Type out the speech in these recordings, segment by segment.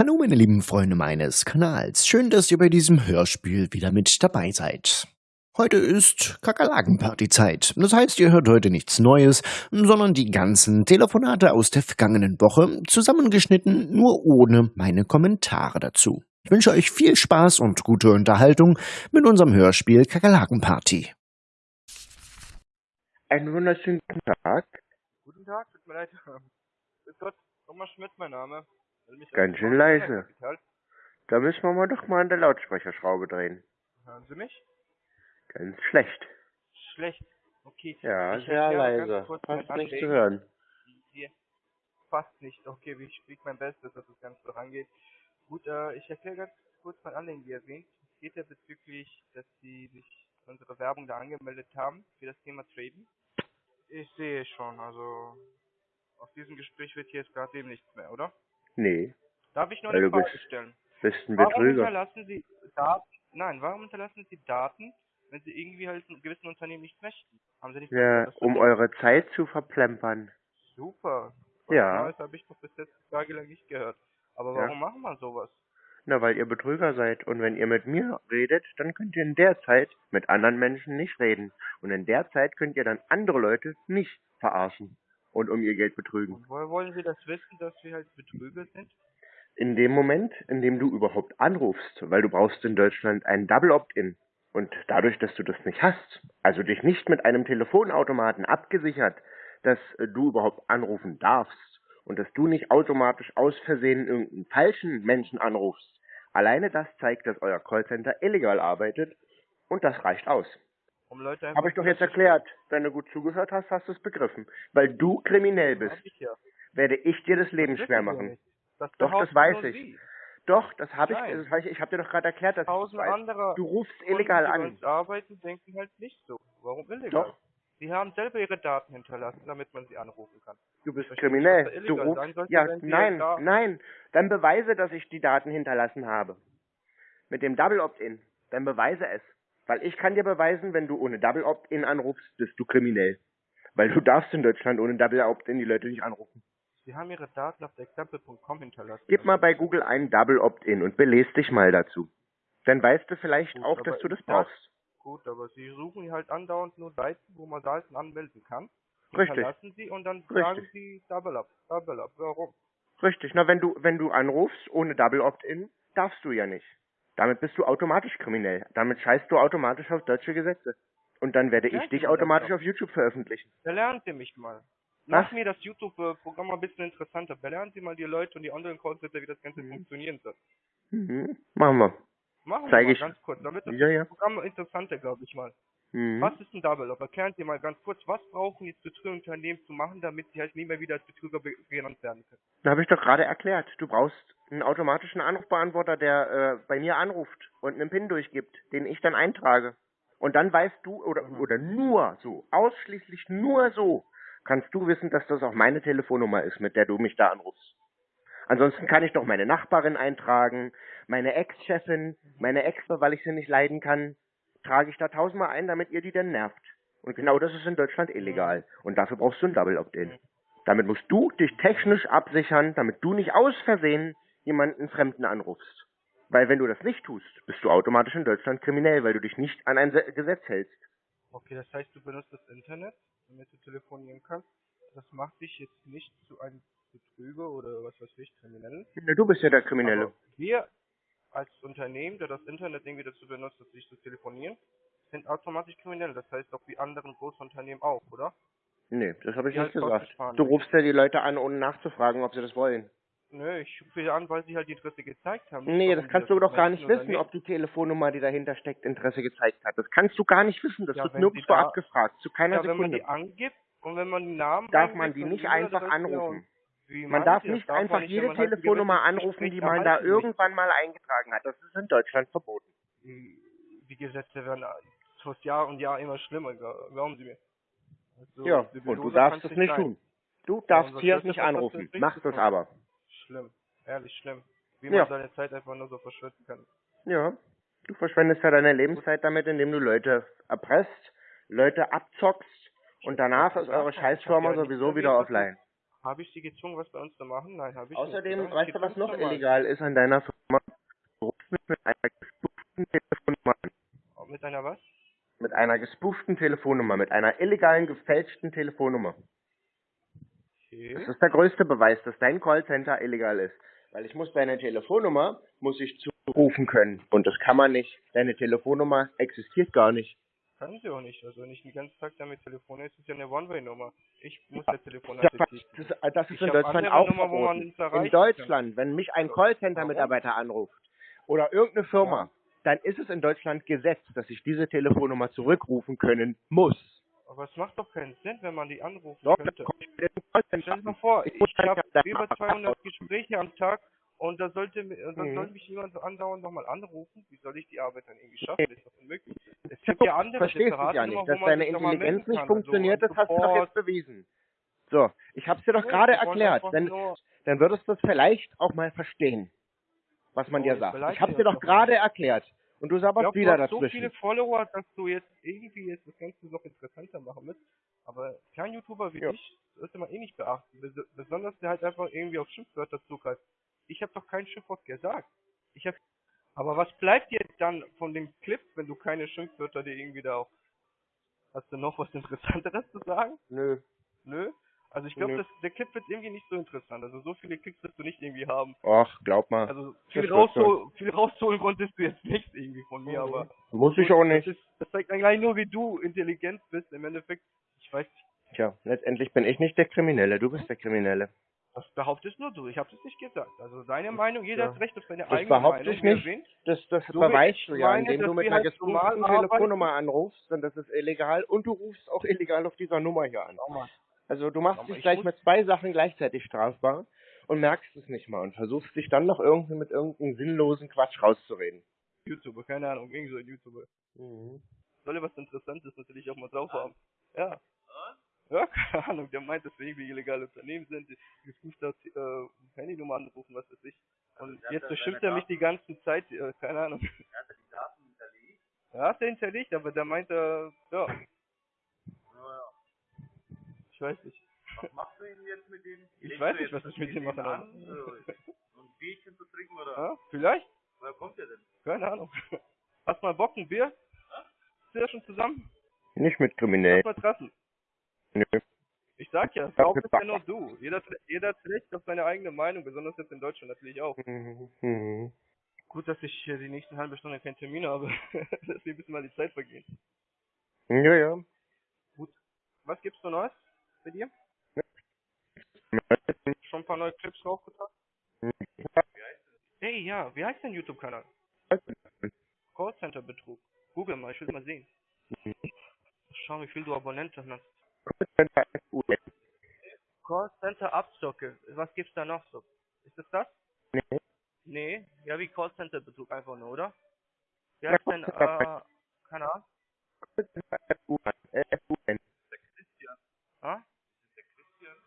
Hallo meine lieben Freunde meines Kanals, schön, dass ihr bei diesem Hörspiel wieder mit dabei seid. Heute ist Kakerlakenpartyzeit. Das heißt, ihr hört heute nichts Neues, sondern die ganzen Telefonate aus der vergangenen Woche, zusammengeschnitten, nur ohne meine Kommentare dazu. Ich wünsche euch viel Spaß und gute Unterhaltung mit unserem Hörspiel Kakerlakenparty. Einen wunderschönen guten Tag. Guten Tag, tut mir leid. Grüß Gott, Thomas Schmidt mein Name. Ganz auf schön leise. Da müssen wir mal doch mal an der Lautsprecherschraube drehen. Hören Sie mich? Ganz schlecht. Schlecht. Okay. Ja, Ich sehr leise. Fast nicht zu hören. Hier. Fast nicht. Okay, ich kriege mein Bestes, dass das Ganze vorangeht. Gut, äh, ich erkläre ganz kurz mein Anliegen, wie erwähnt. Es geht ja bezüglich, dass Sie sich unsere Werbung da angemeldet haben, für das Thema Traden. Ich sehe schon, also aus diesem Gespräch wird hier jetzt gerade eben nichts mehr, oder? Nee, Darf ich noch Weil eine Frage bist- stellen? bist ein Warum Betrüger. hinterlassen Sie Daten? Nein, warum hinterlassen Sie Daten, wenn Sie irgendwie halt einem gewissen Unternehmen nicht möchten? Haben Sie nicht Ja, das um eure Zeit zu verplempern. Super. Was Ja. Neues habe ich noch bis jetzt tagelang nicht gehört. Aber Ja. warum machen wir sowas? Na, weil ihr Betrüger seid. Und wenn ihr mit mir redet, dann könnt ihr in der Zeit mit anderen Menschen nicht reden. Und in der Zeit könnt ihr dann andere Leute nicht verarschen und um ihr Geld betrügen. Und woher wollen Sie das wissen, dass wir halt Betrüger sind? In dem Moment, in dem du überhaupt anrufst, weil du brauchst in Deutschland ein Double Opt-in. Und dadurch, dass du das nicht hast, also dich nicht mit einem Telefonautomaten abgesichert, dass äh, du überhaupt anrufen darfst und dass du nicht automatisch aus Versehen irgendeinen falschen Menschen anrufst, alleine das zeigt, dass euer Callcenter illegal arbeitet und das reicht aus. Um Leute Habe ich doch jetzt erklärt. Wenn du gut zugehört hast, hast du es begriffen. Weil du kriminell bist, ich werde ich dir das Leben wissen schwer machen. Das Doch, das weiß ich. Sie. Doch, das habe ich, das weiß ich, ich habe dir doch gerade erklärt, dass das Tausend andere Du rufst illegal die an. uns arbeiten, denken halt nicht so. Warum illegal? Doch. Sie haben selber ihre Daten hinterlassen, damit man sie anrufen kann. Du bist verstehe kriminell. Du rufst. sollte, Ja, nein, nein. Dann beweise, dass ich die Daten hinterlassen habe. Mit dem Double Opt-in. Dann beweise es. Weil ich kann dir beweisen, wenn du ohne Double Opt-in anrufst, bist du kriminell. Weil du darfst in Deutschland ohne Double Opt-in die Leute nicht anrufen. Sie haben Ihre Daten auf example.com hinterlassen. Gib mal bei Google einen Double Opt-in und belest dich mal dazu. Dann weißt du vielleicht Gut, auch, dass du das brauchst. Gut, aber Sie suchen halt andauernd nur Seiten, wo man Seiten anmelden kann. Richtig. Hinterlassen Sie und dann Richtig. sagen Sie Double Up, Double Up. Warum? Richtig, na wenn du wenn du anrufst ohne Double Opt-in, darfst du ja nicht. Damit bist du automatisch kriminell. Damit scheißt du automatisch auf deutsche Gesetze. Und dann werde ich dich automatisch auf YouTube veröffentlichen. Belernen Sie mich mal. Mach mir das YouTube-Programm mal ein bisschen interessanter. Belernen Sie mal die Leute und die anderen Callcenter, wie das Ganze funktionieren soll. Mhm. Machen wir. Machen wir Zeig mal ich. ganz kurz, damit das Ja, ja. Programm interessanter, glaube ich mal. Mhm. Was ist ein Double Up? Erklären Sie mal ganz kurz, was brauchen jetzt Betrügerunternehmen zu machen, damit sie halt nie mehr wieder als Betrüger be genannt werden können? Da habe ich doch gerade erklärt. Du brauchst einen automatischen Anrufbeantworter, der äh, bei mir anruft und einen PIN durchgibt, den ich dann eintrage. Und dann weißt du, oder, oder nur so, ausschließlich nur so, kannst du wissen, dass das auch meine Telefonnummer ist, mit der du mich da anrufst. Ansonsten kann ich doch meine Nachbarin eintragen, meine Ex-Chefin, meine Ex, weil ich sie nicht leiden kann, trage ich da tausendmal ein, damit ihr die dann nervt. Und genau das ist in Deutschland illegal. Und dafür brauchst du ein Double Opt-in. Damit musst du dich technisch absichern, damit du nicht aus Versehen jemanden Fremden anrufst. Weil wenn du das nicht tust, bist du automatisch in Deutschland kriminell, weil du dich nicht an ein Se- Gesetz hältst. Okay, das heißt, du benutzt das Internet, damit du telefonieren kannst. Das macht dich jetzt nicht zu einem Betrüger oder was weiß ich, Kriminellen. Ja, Du bist ja der Kriminelle. Aber wir als Unternehmen, der das Internet irgendwie dazu benutzt, sich zu telefonieren, sind automatisch kriminell. Das heißt auch wie anderen Großunternehmen auch, oder? Nee, das habe ich Ja, nicht das gesagt. Du rufst ja die Leute an, ohne nachzufragen, ob sie das wollen. Nö, ich rufe sie an, weil sie halt die Interesse gezeigt haben. Nee, das die kannst du nicht doch gar nicht wissen, ob die Telefonnummer, die dahinter steckt, Interesse gezeigt hat. Das kannst du gar nicht wissen. Das Ja, wird nirgendwo da- abgefragt. Zu keiner Ja, wenn man Sekunde. die angibt und wenn man die Namen Darf man die nicht einfach anrufen. Man darf nicht Darf einfach nicht, jede Telefonnummer anrufen, die man da irgendwann mal eingetragen hat. Das ist in Deutschland verboten. möchte. Die, Gesetze werden fast Jahr und Jahr immer schlimmer, gla- glauben Sie mir. Also, ja, und du darfst es nicht sein. tun. Du darfst unser hier nicht anrufen. Mach das aber. Schlimm, ehrlich schlimm. Wie Ja. man seine Zeit einfach nur so verschwenden kann. Ja. Du verschwendest ja deine Lebenszeit damit, indem du Leute erpresst, Leute abzockst und danach ist eure Scheißfirma ja sowieso wieder offline. Habe ich sie gezwungen, was bei uns zu machen? Nein, habe ich Außerdem, nicht. weißt du, was noch illegal ist an deiner Firma? Du rufst mich mit einer gespooften Telefonnummer an. Mit einer was? Mit einer gespooften Telefonnummer, mit einer illegalen, gefälschten Telefonnummer. Okay. Das ist der größte Beweis, dass dein Callcenter illegal ist. Weil ich muss deine Telefonnummer, muss ich zurufen können. Und das kann man nicht. Deine Telefonnummer existiert gar nicht. Kann sie auch nicht. Also wenn ich den ganzen Tag damit telefoniere, ist es ja eine One-Way-Nummer. Ich muss der Das, Telefonat das, das ist in Deutschland auch Nummer, wo man In Deutschland, wenn mich ein. Callcenter-Mitarbeiter anruft oder irgendeine Firma, dann ist es in Deutschland Gesetz, dass ich diese Telefonnummer zurückrufen können muss. Aber es macht doch keinen Sinn, wenn man die anrufen Doch, könnte. Stell dir mal vor, Ich ich, habe ja über dann- 200 Gespräche am Tag und da sollte, äh, dann Mhm. soll mich jemand so andauernd nochmal anrufen. Wie soll ich die Arbeit dann irgendwie schaffen? Das ist doch unmöglich. Es gibt ja andere Verstehst du ja nicht, dass deine Intelligenz nicht funktioniert, also das hast du doch jetzt bewiesen. So, ich hab's dir doch Nee, gerade erklärt. Dann, dann würdest du es vielleicht auch mal verstehen, was man Oh, dir sagt. Ich hab's dir doch gerade erklärt. Und du sabberst glaub, wieder du hast so viele Follower, dass du jetzt irgendwie jetzt das Ganze noch interessanter machen musst. Aber kein YouTuber wie Ja. ich sollte man eh nicht beachten. Bes besonders der halt einfach irgendwie auf Schimpfwörter zugreift. Ich habe doch kein Schimpfwort gesagt. Ich hab aber was bleibt dir dann von dem Clip, wenn du keine Schimpfwörter dir irgendwie da auch. Hast du noch was Interessanteres zu sagen? Nö. Nö? Also ich glaube, der Clip wird irgendwie nicht so interessant. Also so viele Klicks wirst du nicht irgendwie haben. Ach, glaub mal. Also viel, raushol viel rausholen konntest du jetzt nicht irgendwie von mir, Mhm. aber Muss ich auch das, nicht. ist, das zeigt eigentlich nur, wie du intelligent bist. Im Endeffekt, ich weiß nicht, Tja, letztendlich bin ich nicht der Kriminelle, du bist der Kriminelle. Das behauptest nur du. Ich habe es nicht gesagt. Also deine Meinung, jeder Ja. hat Recht auf seine Das eigene behaupte Meinung. ich wie er nicht. Das, das So beweist ich du ja, indem du mit einer halt. Telefonnummer anrufst, und das ist illegal, und du rufst auch illegal auf dieser Nummer hier an. Also du machst dich ich gleich mit zwei Sachen gleichzeitig strafbar und merkst es nicht mal und versuchst dich dann noch irgendwie mit irgendeinem sinnlosen Quatsch rauszureden. YouTuber, keine Ahnung, irgend so ein YouTuber. Soll ja was Interessantes natürlich auch mal drauf haben. Ja. Ja, keine Ahnung, der meint, dass wir irgendwie illegale Unternehmen sind, die gespuft hat, äh, Handynummer anrufen, was weiß ich. Und jetzt beschimpft er mich die ganze Zeit, äh, keine Ahnung. Ja, hat er hinterlegt, aber der meint, äh, ja. Ich weiß nicht. Was machst du denn jetzt mit denen? Ich weiß nicht, was ich mit denen denen mache, an, aber- so so ein Bierchen zu trinken oder Ja, vielleicht? woher kommt der denn? Keine Ahnung. Hast mal Bock, ein Bier? Sind wir schon zusammen? Nicht mit Kriminellen. Lass mal treffen. Nö. Ich sag ja, Raub ist ja nur du. Jeder, jeder hat Recht auf seine eigene Meinung, besonders jetzt in Deutschland natürlich auch. Mhm. Gut, dass ich die nächsten halbe Stunde keinen Termin habe. dass wir ein bisschen mal die Zeit vergehen. Ja, ja. Was gibt's für Neues bei dir? Schon ein paar neue Clips draufgetan? Hey, ja, wie heißt dein YouTube-Kanal? Callcenter Betrug. Google mal, ich will mal sehen. Schau, wie viel du Abonnenten hast. Callcenter Abzocke. Was gibt's da noch so? Ist das das? Nee. Nee, ja wie Callcenter Betrug einfach nur, oder? Wie heißt denn, äh, keine Ahnung? Ah?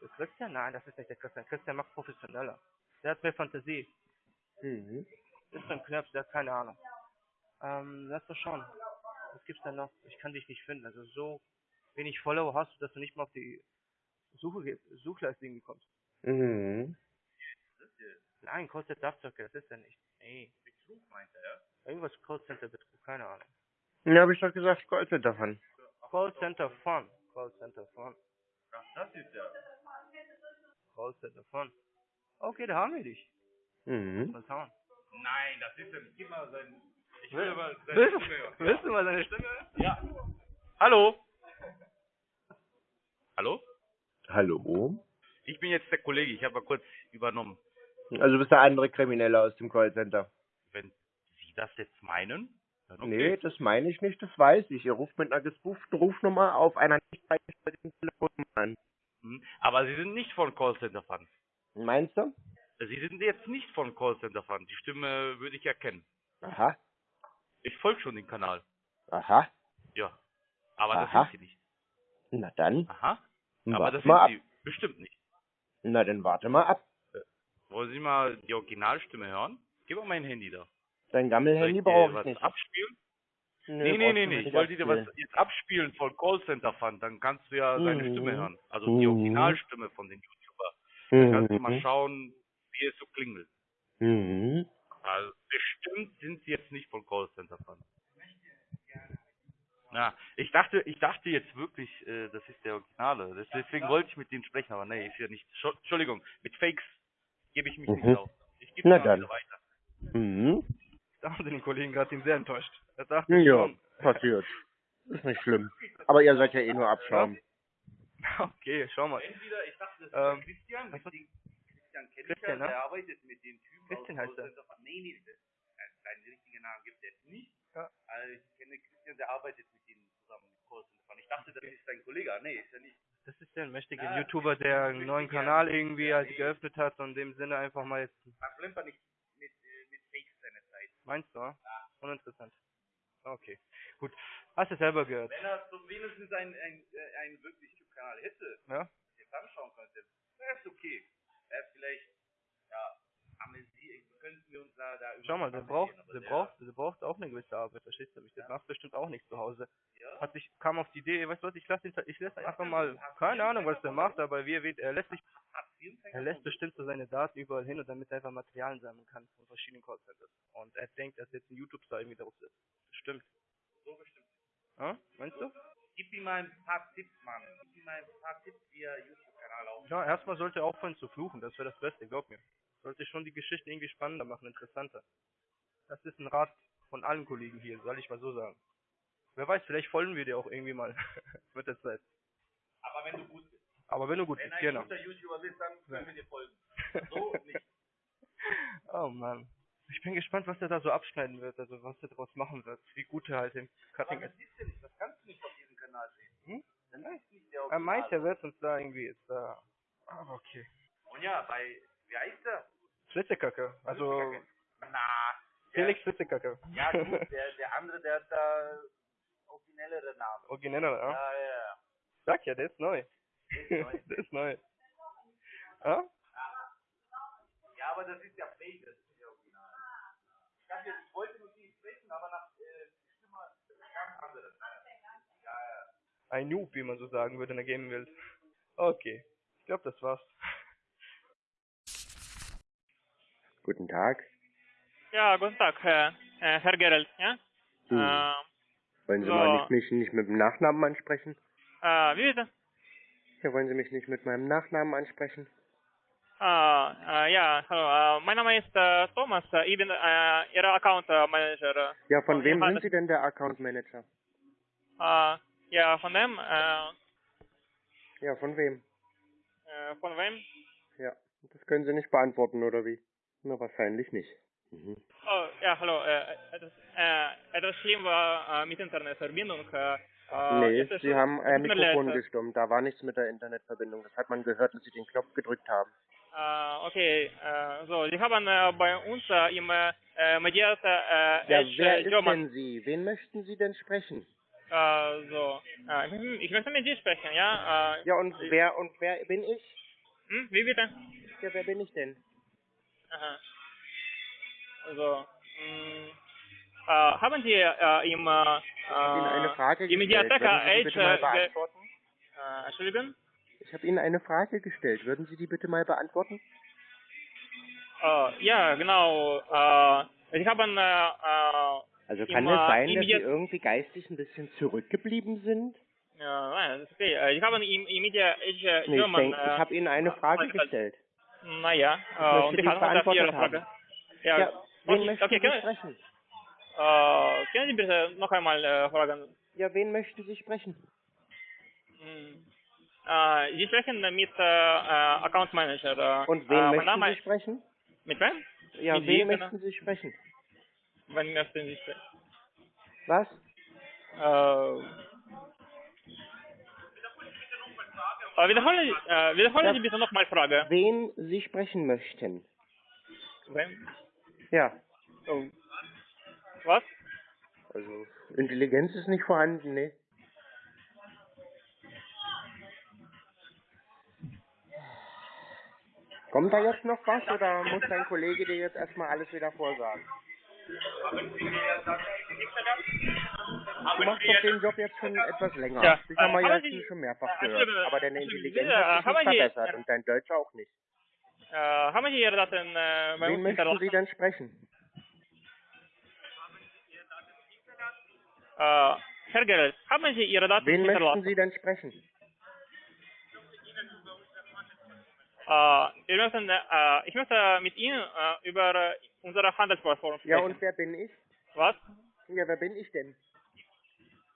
Der Christian? Nein, das ist nicht der Christian. Christian macht professioneller. Der hat mehr Fantasie. Mhm. Ist ein Knirps, der hat keine Ahnung. Ähm, lass doch schauen. Was gibt's denn noch? Ich kann dich nicht finden. Also so wenig Follower hast du, dass du nicht mal auf die Suche, irgendwie kommst. Mhm. Nein, Callcenter Abzocke, das ist er nicht. Nee. Betrug meint er, ja? Irgendwas Callcenter Betrug, keine Ahnung. Ja, hab ich doch gesagt, Callcenter davon. Callcenter Fun. Callcenter Fun. Das ist ja. Callcenter Fun. Okay, da haben wir dich. Mhm. Mal schauen. Nein, das ist ja nicht. Mal sein. Ich Will- aber seine Willst, Stimme hören. willst du mal seine Stimme hören? Ja. Hallo? Hallo? Hallo? Ich bin jetzt der Kollege, ich habe mal kurz übernommen. Also du bist der andere Kriminelle aus dem Callcenter. Wenn Sie das jetzt meinen, dann okay. Nee, das meine ich nicht, das weiß ich. Ihr ruft mit einer gespooften Rufnummer auf einer nicht freigestellten Telefonnummer an. Hm, Aber Sie sind nicht von Callcenter Fun. Meinst du? Sie sind jetzt nicht von Callcenter Fun. Die Stimme würde ich erkennen. Aha, Ich folge schon den Kanal. aha. Ja. Aber Aha. das sind Sie nicht. Na dann, Aha. Aber warte das mal ab. sind Sie bestimmt nicht. Na dann warte mal ab. Wollen Sie mal die Originalstimme hören? Gib mal mein Handy da. Dein Gammelhandy brauche ich was nicht. abspielen? Nö, Nee, nee, nee, nee. Ich wollte dir was jetzt abspielen von Callcenter Fun. Dann kannst du ja seine Mhm. Stimme hören. Also die Mhm. Originalstimme von den YouTuber. Da kannst du mal Mhm. schauen, wie es so klingelt. Mhm. Also bestimmt sind sie jetzt nicht von Callcenter von. Ja, ich dachte, ich dachte jetzt wirklich, äh, das ist der Originale. Das- Deswegen wollte ich mit denen sprechen, aber nee, ist ja nicht. Scho- Entschuldigung, mit Fakes gebe ich mich Mhm. nicht auf. Ich gebe Na dann. wieder weiter. Mhm. Da haben den Kollegen gerade sehr enttäuscht. Er dachte Ja, schon, passiert. Ist nicht schlimm. Aber ihr seid ja eh nur Abschaum. okay, schau mal. Entweder, ich dachte, das Ähm, ist Christian, was- Christian, Christian kennt Christian, ne? der arbeitet mit den Typen Christian aus heißt er. Nee, nee, das, seinen richtigen Namen gibt es nicht. Ja. Also ich kenne Christian, der arbeitet mit zusammen Callcenter von. Ich dachte, das ist sein Kollege. Nee, ist er nicht. Das ist der mächtige Ja, YouTuber, der einen neuen ja. Kanal irgendwie halt geöffnet hat und in dem Sinne einfach mal jetzt. Man plempert nicht mit, äh, mit Fakes seine Zeit. Meinst du? ah? Uninteressant. Okay. Gut. Hast du selber gehört? Wenn er so wenigstens ein, ein, äh, einen wirklich YouTube-Kanal hätte, Ja? jetzt anschauen könnte, wäre es okay. Wäre vielleicht, ja, amüsieren, könnten wir uns da, da Schau mal, der braucht, aber der braucht, der braucht auch eine gewisse Arbeit, verstehst du mich? Der macht bestimmt auch nichts zu Hause. Ja. Hat sich, kam auf die Idee, weißt du was, ich lasse ihn, ich lasse einfach mal, keine Ahnung, was der macht, aber wie er er lässt sich, er lässt bestimmt so seine Daten überall hin und damit er einfach Materialien sammeln kann von verschiedenen Callcenters. Und er denkt, dass jetzt ein YouTube-Star irgendwie drauf ist. Bestimmt. So bestimmt. Ja? Meinst du? Gib ihm mal ein paar Tipps, Mann. Gib ihm mal ein paar Tipps, wie er YouTube-Kanal aufbaut. Ja, erstmal sollte er aufhören zu fluchen, das wäre das Beste, glaub mir. Sollte schon die Geschichten irgendwie spannender machen, interessanter. Das ist ein Rat von allen Kollegen hier, soll ich mal so sagen. Wer weiß, vielleicht folgen wir dir auch irgendwie mal mit der Zeit. Aber wenn du gut bist. Aber wenn du gut Wenn bist, ein genau. guter YouTuber bist, dann können wir dir folgen. So nicht. oh Mann. Ich bin gespannt, was er da so abschneiden wird, also was er daraus machen wird, wie gut er halt im Cutting ist. das siehst du nicht, das kannst du nicht auf diesem Kanal sehen. Hm? Das ist nicht der Er meint, Original. er wird uns da irgendwie jetzt da. Aber okay. Und ja, bei, wie heißt der? Flitzekacke. Also Na, Felix Flitzekacke. ja gut, der, der andere, der hat da originellere Namen. Origineller, ja? Ja, ja, ja. Sag ja, der ist neu. ist neu. der ist neu. Ja? Ja, aber das ist ja fake, das ist nicht original. Ich, hab jetzt, ich wollte mit ihm sprechen, aber nach äh, Stimme ganz anderes. Ja, ja. Ein Noob, wie man so sagen würde in der Gaming-Welt. Okay. Ich glaube, das war's. Guten Tag. Ja, guten Tag, Herr, äh, Herr Gerald, ja? Hm. Äh, Wollen Sie so. mal nicht, mich nicht mit dem Nachnamen ansprechen? äh, wie bitte? Ja, wollen Sie mich nicht mit meinem Nachnamen ansprechen? Äh, äh, ja, hallo, äh, mein Name ist Thomas, ich bin äh, Ihr Account Manager. Ja, von Und wem sind Sie denn der Account Manager? Ja, von dem, Ja, von wem? von wem? Ja, das können Sie nicht beantworten, oder wie? Na, wahrscheinlich nicht. Mhm. Oh, ja, hallo, äh, etwas, äh, etwas schlimm war äh, mit Internetverbindung. Äh, äh, nee, Sie haben ein Mikrofon äh, gestummt. Da war nichts mit der Internetverbindung. Das hat man gehört, dass Sie den Knopf gedrückt haben. Äh, okay, äh, so, Sie haben äh, bei uns äh, im äh, Mediat äh, Ja, Edge, wer äh, ist German denn Sie? Wen möchten Sie denn sprechen? Äh, so. Äh, ich- ich möchte mit dir sprechen, ja? Äh, Ja, und wer und wer bin ich? hm, wie bitte? Ja, wer bin ich denn? Aha. So. Mh, äh, haben Sie äh, im, äh, Ich habe Ihnen eine Frage im gestellt. Mediatheka Würden Sie die bitte mal Edge, äh, beantworten? äh, Entschuldigung? Ich habe Ihnen eine Frage gestellt. Würden Sie die bitte mal beantworten? Äh, ja, genau. Äh, Sie haben, äh, äh, Also kann es äh, sein, dass Sie irgendwie geistig ein bisschen zurückgeblieben sind? ja, nein, das ist okay. Äh, Sie haben im, im Media Edge Nee, ich, denk, ich äh, habe Ihnen eine Frage gestellt. Naja, äh, und die ich habe noch beantwortet Ihre Frage. haben. Ja, Ja, wen okay, möchten okay, Sie können, sprechen? äh, können Sie bitte noch einmal äh, fragen? Ja, wen möchten Sie sprechen? Hm. Äh, Sie sprechen mit äh, Account Manager. Äh, Und wen äh, möchten Name Sie sprechen? Mit wem? Ja, Mit wen wem, möchten Sie sprechen? Wen möchten Sie sprechen? Was? Äh, äh, wiederholen, Sie- äh, wiederholen Ja. Sie bitte nochmal Frage. Wen Sie sprechen möchten? Wen? Ja, Oh. Was? also Intelligenz ist nicht vorhanden, ne? Kommt da jetzt noch was oder muss dein Kollege dir jetzt erstmal alles wieder vorsagen? Du machst doch den Job jetzt schon etwas länger. Ja, Ich habe mal Sie- schon mehrfach gehört. Aber deine Intelligenz hat sich nicht verbessert und dein Deutsch auch nicht. Haben Sie Ihre Daten äh, bei Wen uns möchten? Sie denn sprechen? Äh, Herr Gerald, haben Sie Ihre Daten Wen möchten? Sie denn sprechen? Äh, wir möchten, äh, ich möchte mit Ihnen äh, über unsere Handelsplattform sprechen. Ja, und wer bin ich? Was? Ja, wer bin ich denn?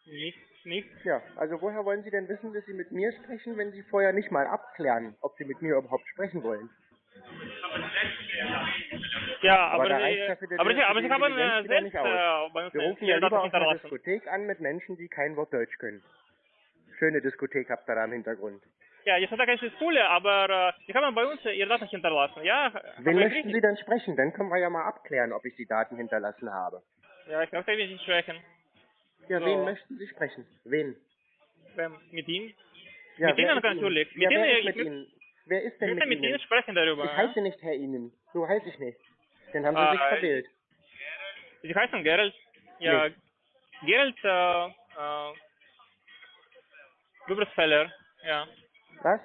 Nichts, nichts. Ja, also woher wollen Sie denn wissen, dass Sie mit mir sprechen, wenn Sie vorher nicht mal abklären, ob Sie mit mir überhaupt sprechen wollen? Ja, Aber aber, da Sie, reicht dafür der aber, Sie, aber äh, wieder selbst nicht aus. äh, Wir rufen ja lieber einer hinterlassen. Diskothek an mit Menschen, die kein Wort Deutsch können. Schöne Diskothek habt ihr da im Hintergrund. Ja, die Diskothek ist cool, aber äh, Sie haben bei uns äh, Ihre Daten hinterlassen. Ja, Wen möchten Sie denn sprechen? Dann können wir ja mal abklären, ob ich die Daten hinterlassen habe. Ja, ich möchte nicht sprechen. Ja, So. wen möchten Sie sprechen? Wen? Ähm, mit Ihnen? Ja, Mit wer Ihnen ist natürlich. Ja, Mit wer Ihnen, ist ich mit möchte- Ihnen? Wer ist Ich denn mit mit Ihnen Ihnen? sprechen darüber. Ich ja? heiße nicht Herr Ihnen. So heiße ich nicht. Dann haben Sie Ah, sich äh, verwählt. Sie heißen Gerald? Ja, Gerald äh, äh, Gübersfeller. Ja. Was?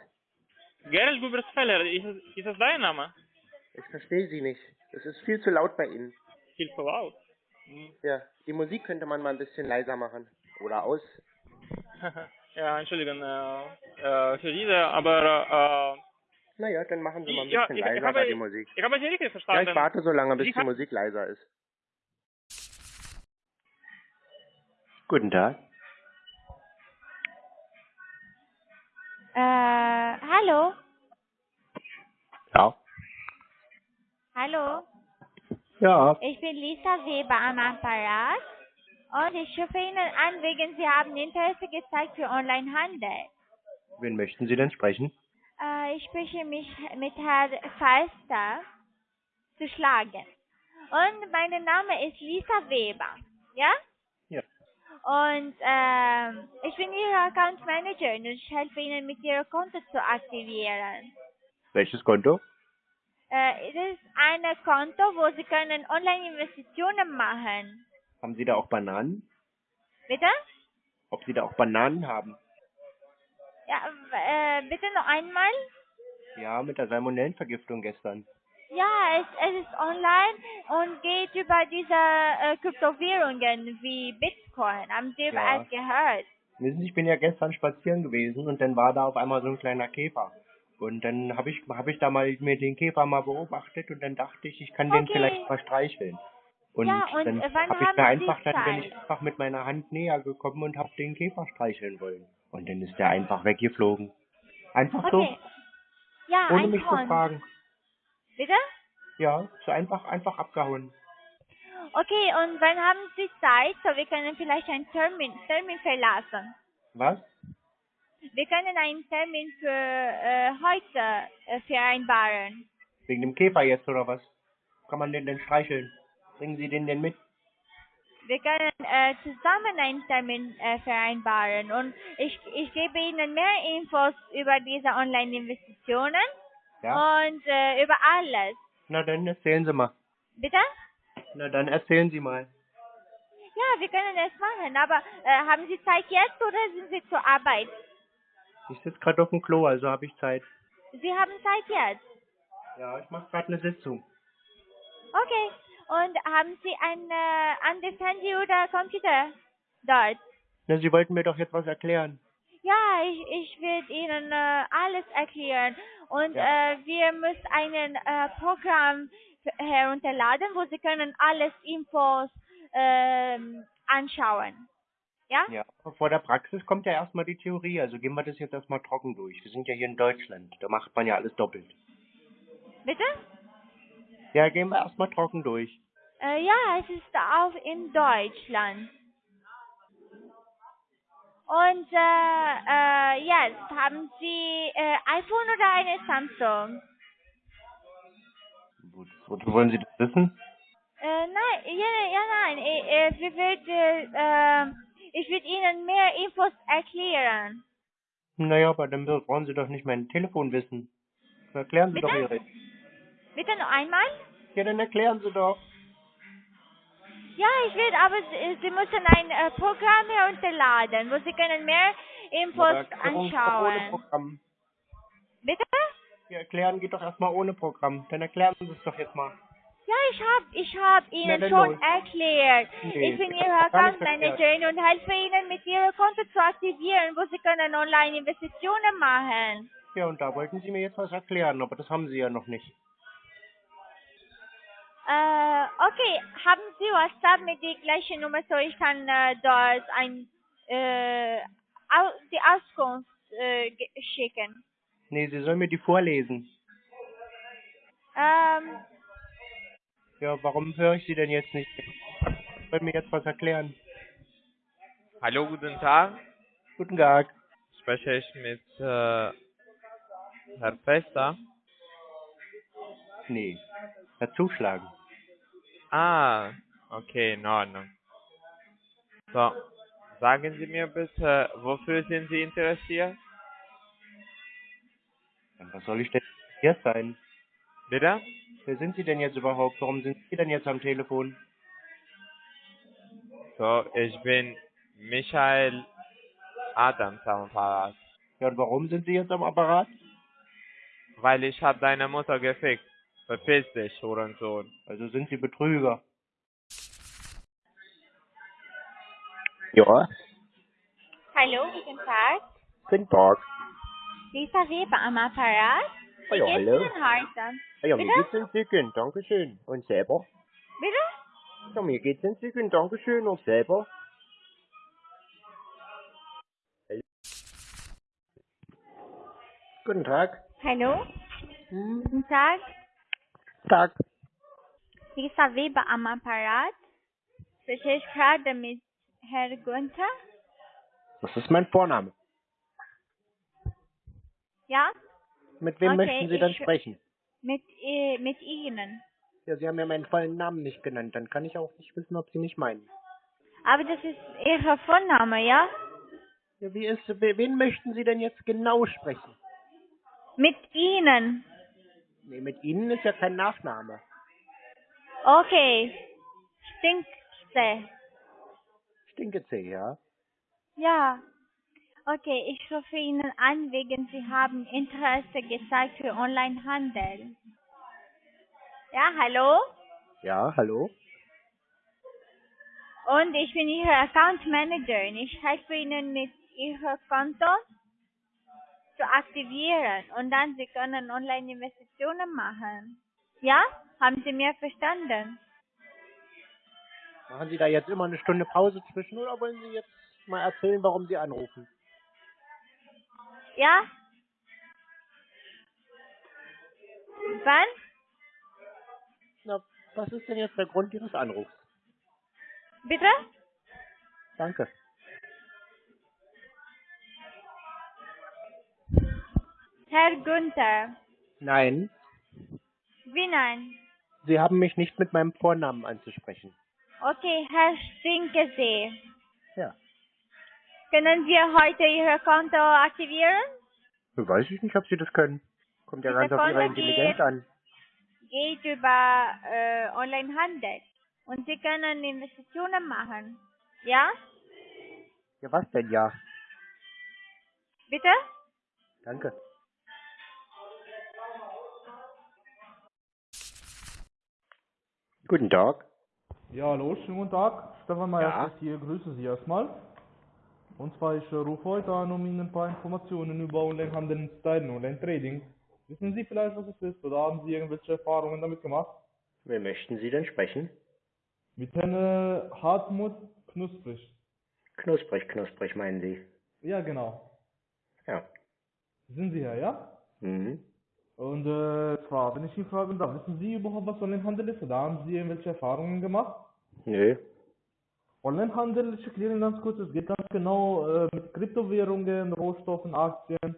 Gerald Gübersfeller, ist, ist das dein Name? Ich verstehe Sie nicht. Es ist viel zu laut bei Ihnen. Viel zu laut. Hm. Ja, die Musik könnte man mal ein bisschen leiser machen. Oder aus. ja, entschuldigen äh, äh, für diese, aber Naja, dann machen Sie mal äh, ein ja, bisschen ich, ich, leiser habe, die Musik. ich habe Sie richtig Ja, verstanden. ich warte so lange, bis Sie die Musik leiser ist. Guten Tag. Äh, hallo? Ja. Hallo? Ja. Ich bin Lisa Weber am Apparat und ich rufe Ihnen an, wegen Sie haben Interesse gezeigt für Onlinehandel. Wen möchten Sie denn sprechen? Äh, ich spreche mich mit Herrn Falster zu schlagen. Und mein Name ist Lisa Weber. Ja? Ja. Und ähm, ich bin Ihre Account Manager und ich helfe Ihnen mit Ihrem Konto zu aktivieren. Welches Konto? Äh, es ist ein Konto, wo Sie können Online-Investitionen machen. Haben Sie da auch Bananen? Bitte? Ob Sie da auch Bananen haben? Ja, äh, bitte noch einmal? Ja, mit der Salmonellenvergiftung gestern. Ja, es, es ist online und geht über diese äh, Kryptowährungen wie Bitcoin. Haben Sie über Ja. gehört? Wissen Sie, ich bin ja gestern spazieren gewesen und dann war da auf einmal so ein kleiner Käfer. Und dann habe ich, hab ich da mal mir den Käfer mal beobachtet und dann dachte ich, ich kann den Okay. vielleicht mal streicheln. Und, Ja, und, dann habe ich Sie einfach, dann bin ich einfach mit meiner Hand näher gekommen und habe den Käfer streicheln wollen. Und dann ist der einfach weggeflogen. Einfach Okay. Ja, so, ohne ein mich zu Ton. fragen. Bitte? Ja, so einfach, einfach abgehauen. Okay, und wann haben Sie Zeit? So, wir können vielleicht einen Termin, Termin verlassen. Was? Wir können einen Termin für äh, heute äh, vereinbaren. Wegen dem Käfer jetzt oder was? Kann man den denn streicheln? Bringen Sie den denn mit? Wir können äh, zusammen einen Termin äh, vereinbaren und ich, ich gebe Ihnen mehr Infos über diese Online-Investitionen Ja? und äh, über alles. Na dann erzählen Sie mal. Bitte? Na dann erzählen Sie mal. Ja, wir können es machen, aber haben Sie Zeit jetzt oder sind Sie zur Arbeit? Ich sitze gerade auf dem Klo, also habe ich Zeit. Sie haben Zeit jetzt. Ja, ich mache gerade eine Sitzung. Okay. Und haben Sie ein äh, anderes Handy oder Computer dort? Na, Sie wollten mir doch jetzt was erklären. Ja, ich, ich werde Ihnen äh, alles erklären. Und Ja. äh, wir müssen ein äh, Programm herunterladen, wo Sie können alles Infos ähm, anschauen. Ja? Ja. Vor der Praxis kommt ja erstmal die Theorie, also gehen wir das jetzt erstmal trocken durch. Wir sind ja hier in Deutschland, da macht man ja alles doppelt. Bitte? Ja, gehen wir erstmal trocken durch. Äh, ja, es ist auch in Deutschland. Und äh, äh, jetzt haben Sie äh, iPhone oder eine Samsung? Wo- Wozu wollen Sie das wissen? Äh, nein, ja, ja, nein. Ich, äh, wir wird, äh, äh, ich würde Ihnen mehr Infos erklären. Naja, aber dann brauchen Sie doch nicht mein Telefon wissen. Erklären Sie Bitte? doch Ihre. Bitte noch einmal? Ja, dann erklären Sie doch. Ja, ich will, aber Sie, Sie müssen ein äh, Programm herunterladen, wo Sie können mehr Infos doch ohne anschauen. Programm. Bitte? Ja, erklären geht doch erstmal ohne Programm. Dann erklären Sie es doch jetzt mal. Ja, ich hab, ich hab Ihnen dann schon los. erklärt. Nee, ich bin Ihre Account. Managerin und helfe Ihnen mit Ihrem Konto zu aktivieren, wo Sie können online Investitionen machen. Ja, und da wollten Sie mir jetzt was erklären, aber das haben Sie ja noch nicht. Äh, okay, haben Sie WhatsApp mit der gleichen Nummer, so ich kann äh, dort ein, äh, au die Auskunft äh, schicken. Nee, Sie sollen mir die vorlesen. Ähm, Ja, warum höre ich Sie denn jetzt nicht? Sie sollen mir jetzt was erklären. Hallo, guten Tag. Guten Tag. Spreche ich mit äh, Herr Fester? Nee. Dazuschlagen. Ah, okay, in Ordnung. So, sagen Sie mir bitte, wofür sind Sie interessiert? Was soll ich denn hier sein? Bitte? Wer sind Sie denn jetzt überhaupt? Warum sind Sie denn jetzt am Telefon? So, ich bin Michael Adams am Apparat, Ja, und warum sind Sie jetzt am Apparat? weil ich hab deine Mutter gefickt. Verpiss dich, Hurensohn. Also sind Sie Betrüger. Ja, hallo, guten Tag. guten Tag. Lisa Weber am Apparat. Wie Ja, geht's hallo. Ihnen heute? Ja, mir Bitte? geht's entzückend, Dankeschön. Und selber? Bitte? Ja, mir geht's entzückend, Dankeschön. Und selber? Guten Tag. Hallo, Hm, guten Tag. Tag. Lisa Weber am Apparat. Spreche ich gerade mit Herr Günther? Das ist mein Vorname. Ja? Mit wem Okay, möchten Sie ich- sprechen? Mit, äh, mit Ihnen. Ja, Sie haben ja meinen vollen Namen nicht genannt. Dann kann ich auch nicht wissen, ob Sie mich meinen. Aber das ist Ihr Vorname, ja? Ja, wie ist, we- wen möchten Sie denn jetzt genau sprechen? Mit Ihnen. Nee, mit Ihnen ist ja kein Nachname. Okay. Stinkste. Stinkezee, ja? Ja. Okay, ich rufe Ihnen an, wegen Sie haben Interesse gezeigt für Onlinehandel. Ja, hallo? Ja, hallo? Und ich bin Ihre Account Managerin. Ich helfe Ihnen mit Ihrem Konto zu aktivieren und dann Sie können Online-Investitionen machen. Ja? Haben Sie mir verstanden? Machen Sie da jetzt immer eine Stunde Pause zwischen oder wollen Sie jetzt mal erzählen, warum Sie anrufen? Ja? Wann? Na, was ist denn jetzt der Grund Ihres Anrufs? Bitte? Danke. Herr Günther. Nein, Wie nein? Sie haben mich nicht mit meinem Vornamen anzusprechen. Okay, Herr Stinkesee. Ja. Können wir heute Ihr Konto aktivieren? Weiß ich nicht, ob Sie das können. Kommt ja ganz auf Ihre Intelligenz geht- an. Geht über äh, Onlinehandel. Und Sie können Investitionen machen. Ja? Ja, was denn ja? Bitte? Danke. Guten Tag. Ja, hallo, schönen guten Tag. Stefan Meyer Ja. hier, grüße Sie erstmal. Und zwar, ich rufe heute an, um Ihnen ein paar Informationen über Onlinehandel und Stylen, Online-Trading. Wissen Sie vielleicht, was es ist, oder haben Sie irgendwelche Erfahrungen damit gemacht? Wer möchten Sie denn sprechen? Mit Herrn äh, Hartmut Knusprig. Knusprig, knusprig, meinen Sie? Ja, genau. Ja. Sind Sie Herr, ja? Mhm. Und äh, zwar, wenn ich Ihnen fragen darf, wissen Sie überhaupt, was Onlinehandel ist, oder haben Sie irgendwelche Erfahrungen gemacht? Nö. Onlinehandel, ich erkläre Ihnen ganz kurz, es geht ganz genau äh, mit Kryptowährungen, Rohstoffen, Aktien,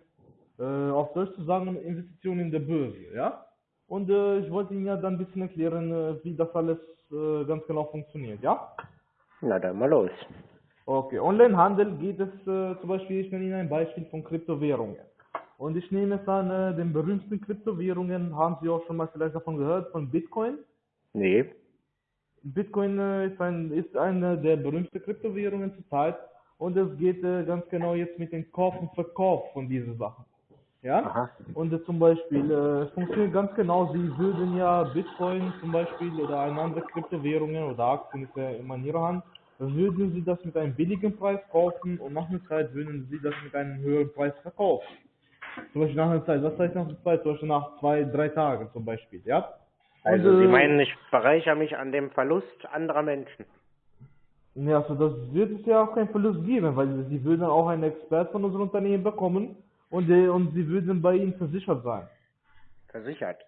äh, auf Deutsch zu sagen, Investitionen in der Börse, ja? Und äh, ich wollte Ihnen ja dann ein bisschen erklären, äh, wie das alles äh, ganz genau funktioniert, ja? Na dann mal los. Okay, Onlinehandel geht es äh, zum Beispiel, ich nenne Ihnen ein Beispiel von Kryptowährungen. Und ich nehme es an, den berühmten Kryptowährungen, haben Sie auch schon mal vielleicht davon gehört, von Bitcoin? Nee. Bitcoin äh, ist, ein, ist eine der berühmten Kryptowährungen zurzeit und es geht äh, ganz genau jetzt mit dem Kauf und Verkauf von diesen Sachen. Ja? Aha. Und äh, zum Beispiel, äh, es funktioniert ganz genau, Sie würden ja Bitcoin zum Beispiel oder eine andere Kryptowährungen oder Aktien ist ja immer in Ihrer Hand, würden Sie das mit einem billigen Preis kaufen und nach einer Zeit würden Sie das mit einem höheren Preis verkaufen. Zum Beispiel nach einer Zeit, was heißt nach einer Zeit? Zum Beispiel nach zwei, drei Tagen zum Beispiel, ja? Also Und, Sie äh, meinen, ich bereichere mich an dem Verlust anderer Menschen. Ja, also das wird es ja auch keinen Verlust geben, weil Sie würden auch einen Expert von unserem Unternehmen bekommen und, und Sie würden bei Ihnen versichert sein. Versichert.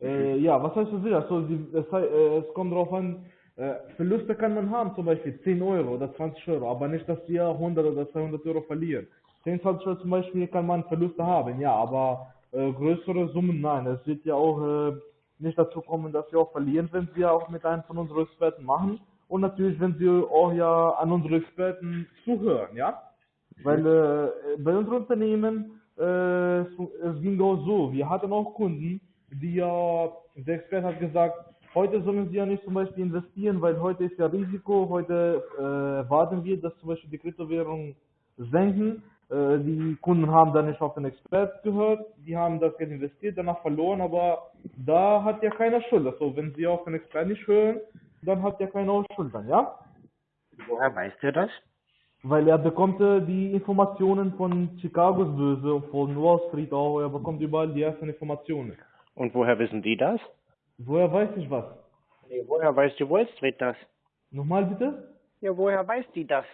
Äh, ja, was heißt versichert? Also, Sie, es, hei- äh, es kommt darauf an, äh, Verluste kann man haben, zum Beispiel 10 Euro oder 20 Euro, aber nicht, dass Sie 100 oder 200 Euro verlieren. 10, 20 Euro zum Beispiel kann man Verluste haben, ja, aber äh, größere Summen nein. Es wird ja auch äh, nicht dazu kommen, dass Sie auch verlieren, wenn Sie auch mit einem von unseren Experten machen. Und natürlich, wenn Sie auch ja an unsere Experten zuhören, ja. Weil äh, bei unserem Unternehmen, äh, es ging auch so, wir hatten auch Kunden, die ja, der Experte hat gesagt, heute sollen sie ja nicht zum Beispiel investieren, weil heute ist ja Risiko, heute äh, warten wir, dass zum Beispiel die Kryptowährungen senken. Äh, die Kunden haben dann nicht auf den Expert gehört, die haben das Geld investiert, danach verloren, aber da hat ja keiner Schuld. Also wenn sie auf den Expert nicht hören, dann hat ja keiner Schuld dann, ja? Woher weißt du das? Weil er bekommt äh, die Informationen von Chicagos Börse und von Wall Street auch, er bekommt überall die ersten Informationen. Und woher wissen die das? Woher weiß ich was? Nee, woher weiß die Wall Street das? Nochmal bitte? Ja, woher weiß die das?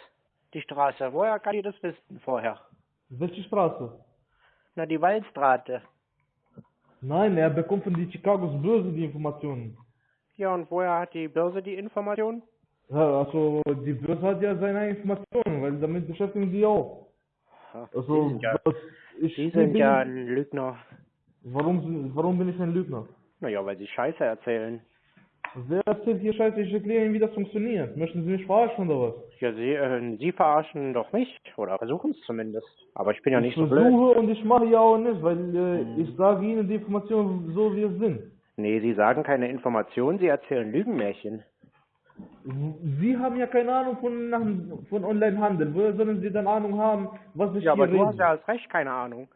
Die Straße. Woher kann die das wissen vorher? Welche Straße? Na, die Waldstraße. Nein, er bekommt von die Chicagos Börse die Informationen. Ja, und woher hat die Börse die Information? Ja, also die Börse hat ja seine Informationen, weil damit beschäftigen die auch. Also die sind ja, ich die bin, sind ja ein Lügner. warum warum bin ich ein Lügner? Naja, weil sie Scheiße erzählen. Wer erzählt hier Scheiße? Ich erkläre Ihnen, wie das funktioniert. Möchten Sie mich verarschen oder was? Ja, sie, äh, sie verarschen doch mich. Oder versuchen es zumindest. Aber ich bin ja nicht ich so blöd. versuche und ich mache ja auch nicht, weil äh, ich sage Ihnen die Informationen so, wie es sind. Nee, sie sagen keine Informationen, sie erzählen Lügenmärchen. Sie haben ja keine Ahnung von, von Online-Handel. Woher sollen Sie dann Ahnung haben, was ich Ja, aber hier du hast rede? ja als Recht keine Ahnung.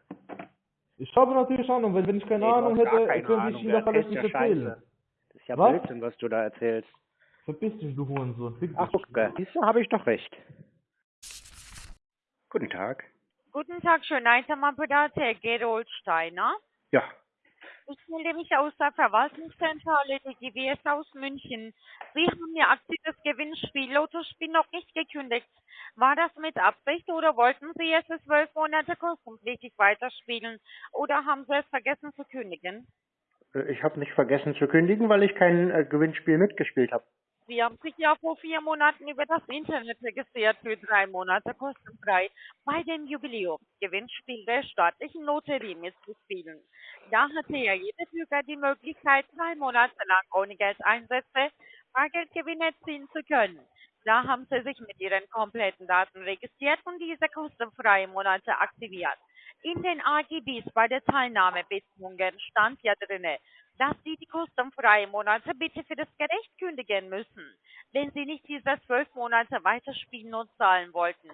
Ich habe natürlich Ahnung, weil wenn ich keine Nee, Ahnung hätte, keine könnte ich Ihnen doch alles nicht erzählen. Scheiße. Ja Was? Blödsinn, was du da erzählst. Verpiss dich, du Hurensohn. Fick. Ach, gucke, siehst du, habe ich doch recht. Guten Tag. Guten Tag, Schönheitermann-Pedat, Herr Gerold Steiner. Ja, Ich melde mich aus der Verwaltungszentrale der GWS aus München. Sie haben Ihr aktives Gewinnspiel Lottospiel noch nicht gekündigt. War das mit Absicht oder wollten Sie es für zwölf Monate kostenpflichtig weiterspielen? Oder haben Sie es vergessen zu kündigen? Äh, ich habe nicht vergessen zu kündigen, weil ich kein äh, Gewinnspiel mitgespielt habe. Sie haben sich ja vor vier Monaten über das Internet registriert für drei Monate kostenfrei bei dem Jubiläumsgewinnspiel der staatlichen Lotterie mitzuspielen. Da hatte ja jeder Bürger die Möglichkeit, drei Monate lang ohne Geldeinsätze Bargeldgewinne erzielen zu können. Da haben Sie sich mit Ihren kompletten Daten registriert und diese kostenfreie Monate aktiviert. In den AGBs bei der Teilnahmebedingungen stand ja drinne, dass Sie die kostenfreie Monate bitte für das Gericht kündigen müssen, wenn Sie nicht diese zwölf Monate weiterspielen und zahlen wollten.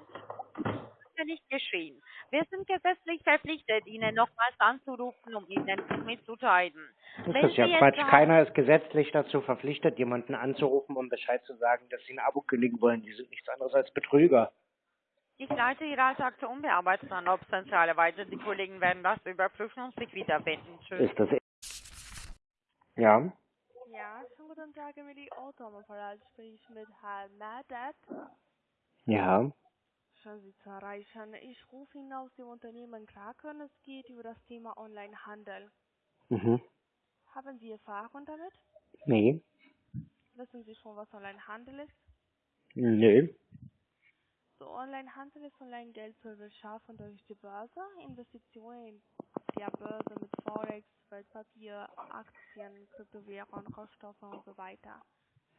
Das ist ja nicht geschehen. Wir sind gesetzlich verpflichtet, Ihnen nochmals anzurufen, um Ihnen mitzuteilen. Das Wenn ist ja Sie Quatsch. Keiner ist gesetzlich dazu verpflichtet, jemanden anzurufen, um Bescheid zu sagen, dass sie ein Abo kündigen wollen. Die sind nichts anderes als Betrüger. Ich leite Ihre Alltag zur Unbearbeiteten weiter. Die Kollegen werden das überprüfen und sich wieder wenden. Tschüss. Ist das Ja, Ja, schönen guten Tag, Emily Automobil. Spreche ich mit Herrn Madet. ja. Schön, Sie zu erreichen. Ich rufe Ihnen aus dem Unternehmen Kraken. Es geht über das Thema Onlinehandel. Mhm. Haben Sie Erfahrung damit? Nee. Wissen Sie schon, was Onlinehandel ist? Nö. So, Onlinehandel ist Online-Geld zu beschaffen durch die Börse, Investitionen in der Börse mit Forex, Wertpapier, Aktien, Kryptowährungen, Rohstoffe und so weiter.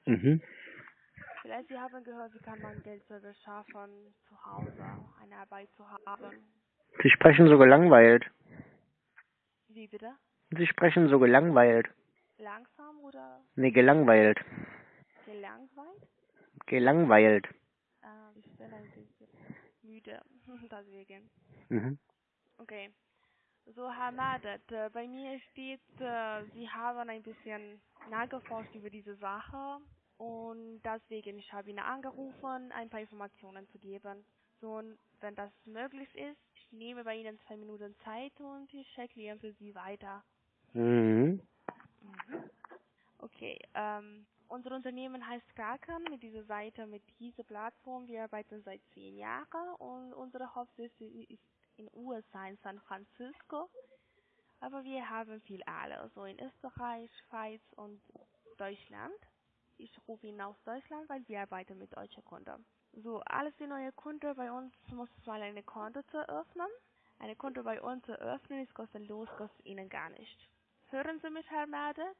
Mhm. Vielleicht Sie haben gehört, wie kann man Geld zu beschaffen, zu Hause, eine Arbeit zu haben. Sie sprechen so gelangweilt. Wie bitte? Sie sprechen so gelangweilt. Langsam oder Nee, gelangweilt. gelangweilt? Gelangweilt. Ich bin ein bisschen müde, deswegen. Mhm. Okay. So, Herr Madet, äh, bei mir steht, Sie haben ein bisschen nachgeforscht über diese Sache und deswegen, ich habe Ihnen angerufen, ein paar Informationen zu geben. So, und wenn das möglich ist, ich nehme bei Ihnen zwei Minuten Zeit und ich erkläre für Sie weiter. Mhm. Okay, ähm, unser Unternehmen heißt Kraken mit dieser Seite, mit dieser Plattform. Wir arbeiten seit zehn Jahren und unsere Hauptsitz ist in USA, in San Francisco. Aber wir haben viel alle, so in Österreich, Schweiz und Deutschland. Ich rufe ihn aus Deutschland, weil wir arbeiten mit deutschen Kunden. So, alles die neue Kunden bei uns muss mal eine Konto zu eröffnen. Eine Konto bei uns zu eröffnen ist kostenlos, kostet Ihnen gar nicht. Hören Sie mich, Herr Merdet?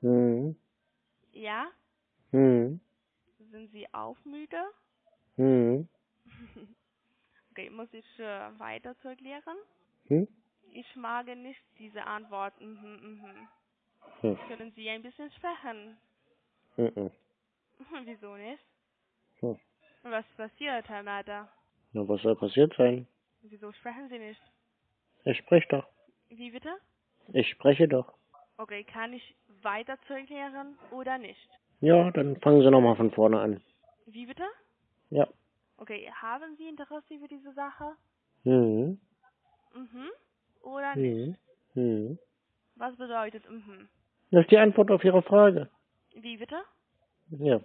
Mhm. Ja? Mhm. Sind Sie auch müde? Mhm. okay, muss ich äh, weiter zu erklären? Hm? Ich mag nicht diese Antwort. Mhm, mhm. Hm. Können Sie ein bisschen sprechen? Mhm. Wieso nicht? Hm. Was passiert, Herr Mader? Na, was soll passiert sein? Wieso sprechen Sie nicht? Ich spreche doch. Wie bitte? Ich spreche doch. Okay, kann ich weiter zu erklären oder nicht? Ja, dann fangen Sie nochmal von vorne an. Wie bitte? Ja. Okay, haben Sie Interesse über diese Sache? Mhm. Mhm. Oder nicht? Mhm. Mhm. Was bedeutet mhm? Das ist die Antwort auf Ihre Frage. Wie bitte? Ja.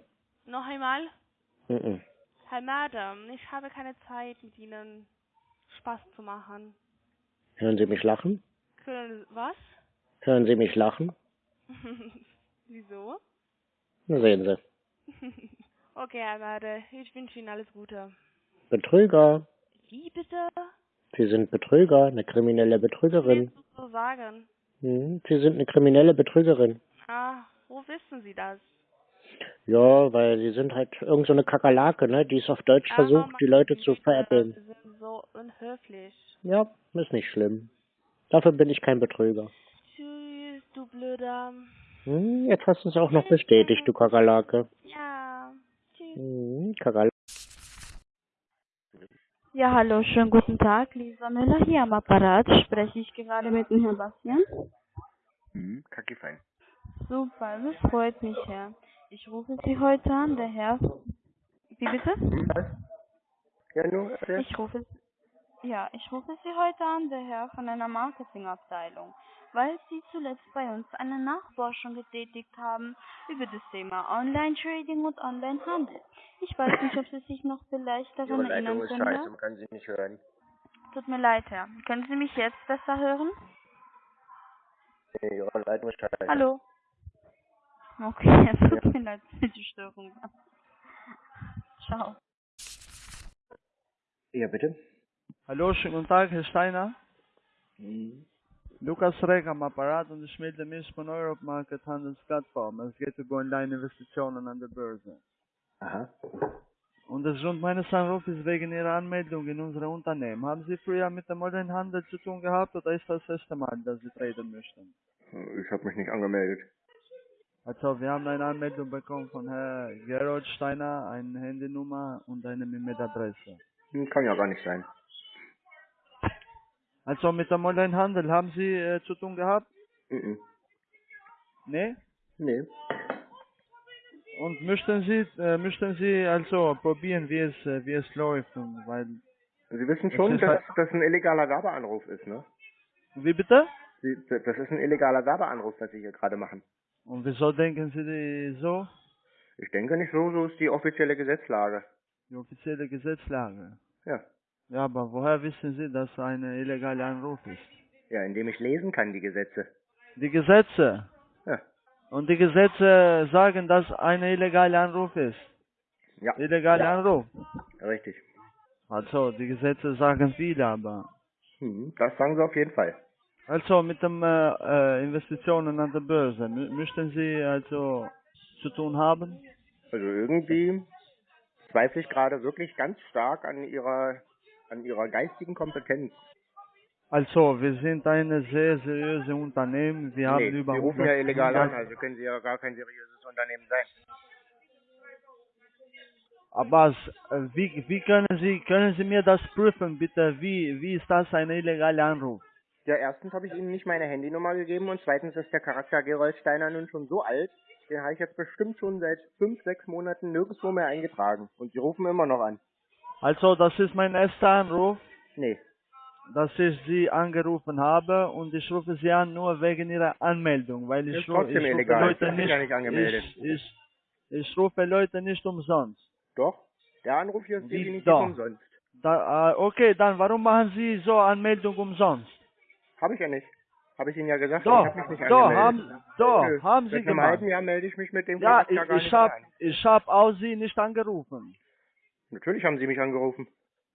Noch einmal? Mhm. Herr Madam, ich habe keine Zeit, mit Ihnen Spaß zu machen. Hören Sie mich lachen? Können, was? Hören Sie mich lachen? Wieso? Na sehen Sie. okay, Herr Made, ich wünsche Ihnen alles Gute. Betrüger. Wie bitte? Sie sind Betrüger, eine kriminelle Betrügerin. Was so sagen? Mhm. Sie sind eine kriminelle Betrügerin. Ah, wo wissen Sie das? Ja, weil Sie sind halt irgend so eine Kakerlake, ne? Die es auf Deutsch Ah, versucht, die Leute zu Sie veräppeln. sind so unhöflich. Ja, ist nicht schlimm. Dafür bin ich kein Betrüger. Du Blöder. Hm, jetzt hast du es auch noch bestätigt, du Kakerlake. Ja, tschüss. Hm, Kakerlake. Ja, hallo, schönen guten Tag. Lisa Müller hier am Apparat. Spreche ich gerade mit dem Herrn Bastian? Hm, kacke fein. Super, das freut mich, Herr. Ich rufe Sie heute an, der Herr. Wie bitte? Ja, nur. Ich rufe ja, ich rufe Sie heute an, der Herr von einer Marketingabteilung, weil Sie zuletzt bei uns eine Nachforschung getätigt haben über das Thema Online-Trading und Online-Handel. Ich weiß nicht, ob Sie sich noch vielleicht Ihre daran Leitung erinnern ist können. scheiße, man kann sie nicht hören. Tut mir leid, Herr. Können Sie mich jetzt besser hören? Ihre Leitung ist scheiße. Hallo? Okay, es tut mir leid für die Störung. Ciao. Ja, bitte? Hallo, schönen guten Tag, Herr Steiner. Mhm. Lukas Reck am Apparat und ich melde mich von Europe Market Handelsplattform. Es geht über Online-Investitionen an der Börse. Aha. Und der Grund meines Anrufs ist wegen Ihrer Anmeldung in unser Unternehmen. Haben Sie früher mit dem Online-Handel zu tun gehabt oder ist das das erste Mal, dass Sie traden möchten? Ich habe mich nicht angemeldet. Also, wir haben eine Anmeldung bekommen von Herrn Gerold Steiner, eine Handynummer und eine E-Mail-Adresse. Kann ja gar nicht sein. Also, mit dem Online-Handel haben Sie äh, zu tun gehabt? Mhm. Ne? Nee. Und möchten Sie, äh, möchten Sie also probieren, wie es, äh, wie es läuft, weil, Sie wissen schon, dass halt- das ein illegaler Werbeanruf ist, ne? wie bitte? Sie, das ist ein illegaler Werbeanruf, was Sie hier gerade machen. Und wieso denken Sie die so? Ich denke nicht so, so ist die offizielle Gesetzlage. Die offizielle Gesetzlage. Ja. Ja, aber woher wissen Sie, dass eine illegale Anruf ist? Ja, indem ich lesen kann, die Gesetze. Die Gesetze. Ja. Und die Gesetze sagen, dass eine illegale Anruf ist. Ja. Illegale Anruf. Richtig. Also, die Gesetze sagen viel, aber. Hm, das sagen Sie auf jeden Fall. Also, mit den äh, äh, Investitionen an der Börse, mü möchten Sie also zu tun haben? Also irgendwie zweifle ich gerade wirklich ganz stark an Ihrer, an Ihrer geistigen Kompetenz. Also, wir sind eine sehr seriöse Unternehmen. Wir haben nee, über Sie rufen ja 100 illegal an, also können Sie ja gar kein seriöses Unternehmen sein. Aber s- äh, wie, wie können Sie, können Sie mir das prüfen, bitte? Wie, wie ist das ein illegaler Anruf? Ja, erstens habe ich Ihnen nicht meine Handynummer gegeben und zweitens ist der Charakter Gerold Steiner nun schon so alt, den habe ich jetzt bestimmt schon seit fünf, sechs Monaten nirgendwo mehr eingetragen. Und Sie rufen immer noch an. Also, das ist mein erster Anruf. Nee. Dass ich Sie angerufen habe und ich rufe Sie an nur wegen Ihrer Anmeldung, weil ich, Ist ru- trotzdem ich rufe illegal. Leute Ich bin nicht, ja nicht angemeldet. Ich, ich, ich rufe Leute nicht umsonst. Doch, der Anruf hier ist Wie definitiv doch? umsonst. Da, äh, okay, dann warum machen Sie so Anmeldung umsonst? Habe ich ja nicht. Habe ich Ihnen ja gesagt, Doch, ich habe mich nicht doch, angemeldet. haben, doch, Nö, haben Sie Seit einem gemacht. halben Jahr melde ich mich mit dem Ja, Charakter ich, gar ich nicht habe mehr an. ich hab auch Sie nicht angerufen. Natürlich haben Sie mich angerufen.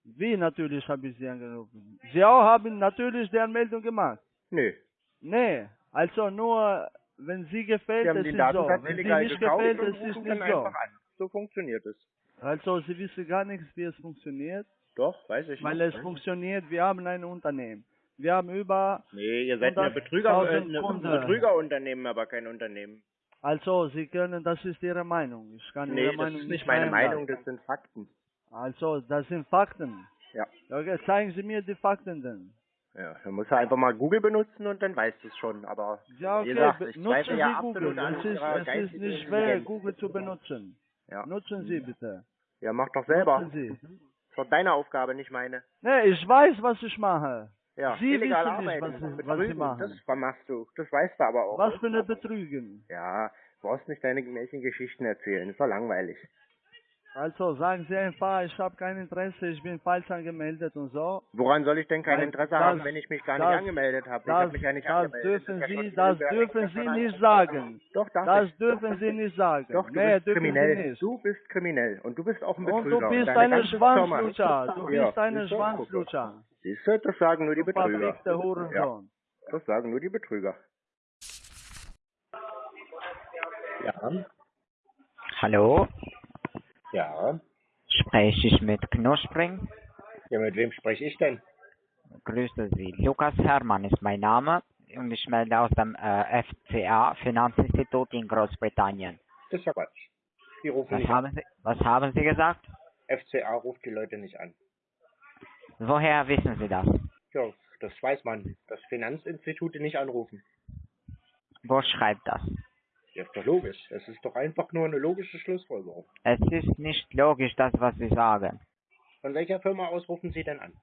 Wie natürlich habe ich Sie angerufen? Sie auch haben natürlich die Anmeldung gemacht. Nö. Nee, also nur, wenn Sie gefällt, Sie haben es den ist so. Datensatz Wenn Sie nicht gefällt, es ist nicht so. an. So funktioniert es. Also Sie wissen gar nichts, wie es funktioniert. Doch, weiß ich Weil nicht. es funktioniert, wir haben ein Unternehmen. Wir haben über, Nee, ihr seid eine 100.000 Betrüger, äh. Betrügerunternehmen, aber kein Unternehmen. also Sie können, das ist Ihre Meinung. Ich kann Nee, Ihre das Meinung ist nicht meine. Meinung, das sind Fakten. Also, das sind Fakten. Ja. Okay, zeigen Sie mir die Fakten denn. Ja, dann muss er einfach mal Google benutzen und dann weißt du es schon. Aber Ja, wie okay, gesagt, ich nutzen ja Sie absolut Google. Es ist, es ist nicht schwer. Google zu benutzen. Ja. Nutzen Sie bitte. Ja, mach doch selber. Nutzen Sie. ist doch deine Aufgabe, nicht meine. Nee, ich weiß, was ich mache. Ja, Sie wissen nicht, arbeiten, was Sie- was Sie machen. das machst du. Das weißt du aber auch. Was für eine Betrügen. Ja, du brauchst nicht deine Märchengeschichten erzählen, ist doch langweilig. Also sagen Sie einfach, ich habe kein Interesse, ich bin falsch angemeldet und so. Woran soll ich denn kein Interesse das- haben, wenn ich mich gar nicht das- angemeldet habe? Ich Das, habe mich ja nicht das angemeldet. dürfen Sie, das dürfen Sie nicht sagen. Doch, darf Das ich. dürfen Sie nicht sagen. Doch, du nee, bist dürfen kriminell. Du bist kriminell und du bist auch ein Und Betrüger. du bist eine Firma. Schwanzlutscher. Du bist eine? Schwanzlutscher. Siehst du, das sagen nur die Betrüger. Ja, das sagen nur die Betrüger. Ja. Hallo, Ja. spreche ich mit Knuspring? Ja, mit wem spreche ich denn? Grüße Sie. Lukas Hermann ist mein Name und ich melde aus dem äh, FCA Finanzinstitut in Großbritannien. Das ist ja Quatsch. Die rufen Was nicht haben Sie, was haben Sie gesagt? FCA ruft die Leute nicht an. Woher wissen Sie das? Ja, das weiß man. Dass Finanzinstitute nicht anrufen. Wo schreibt das? Ja, ist doch logisch. Es ist doch einfach nur eine logische Schlussfolgerung. Es ist nicht logisch, das, was Sie sagen. Von welcher Firma aus rufen Sie denn an?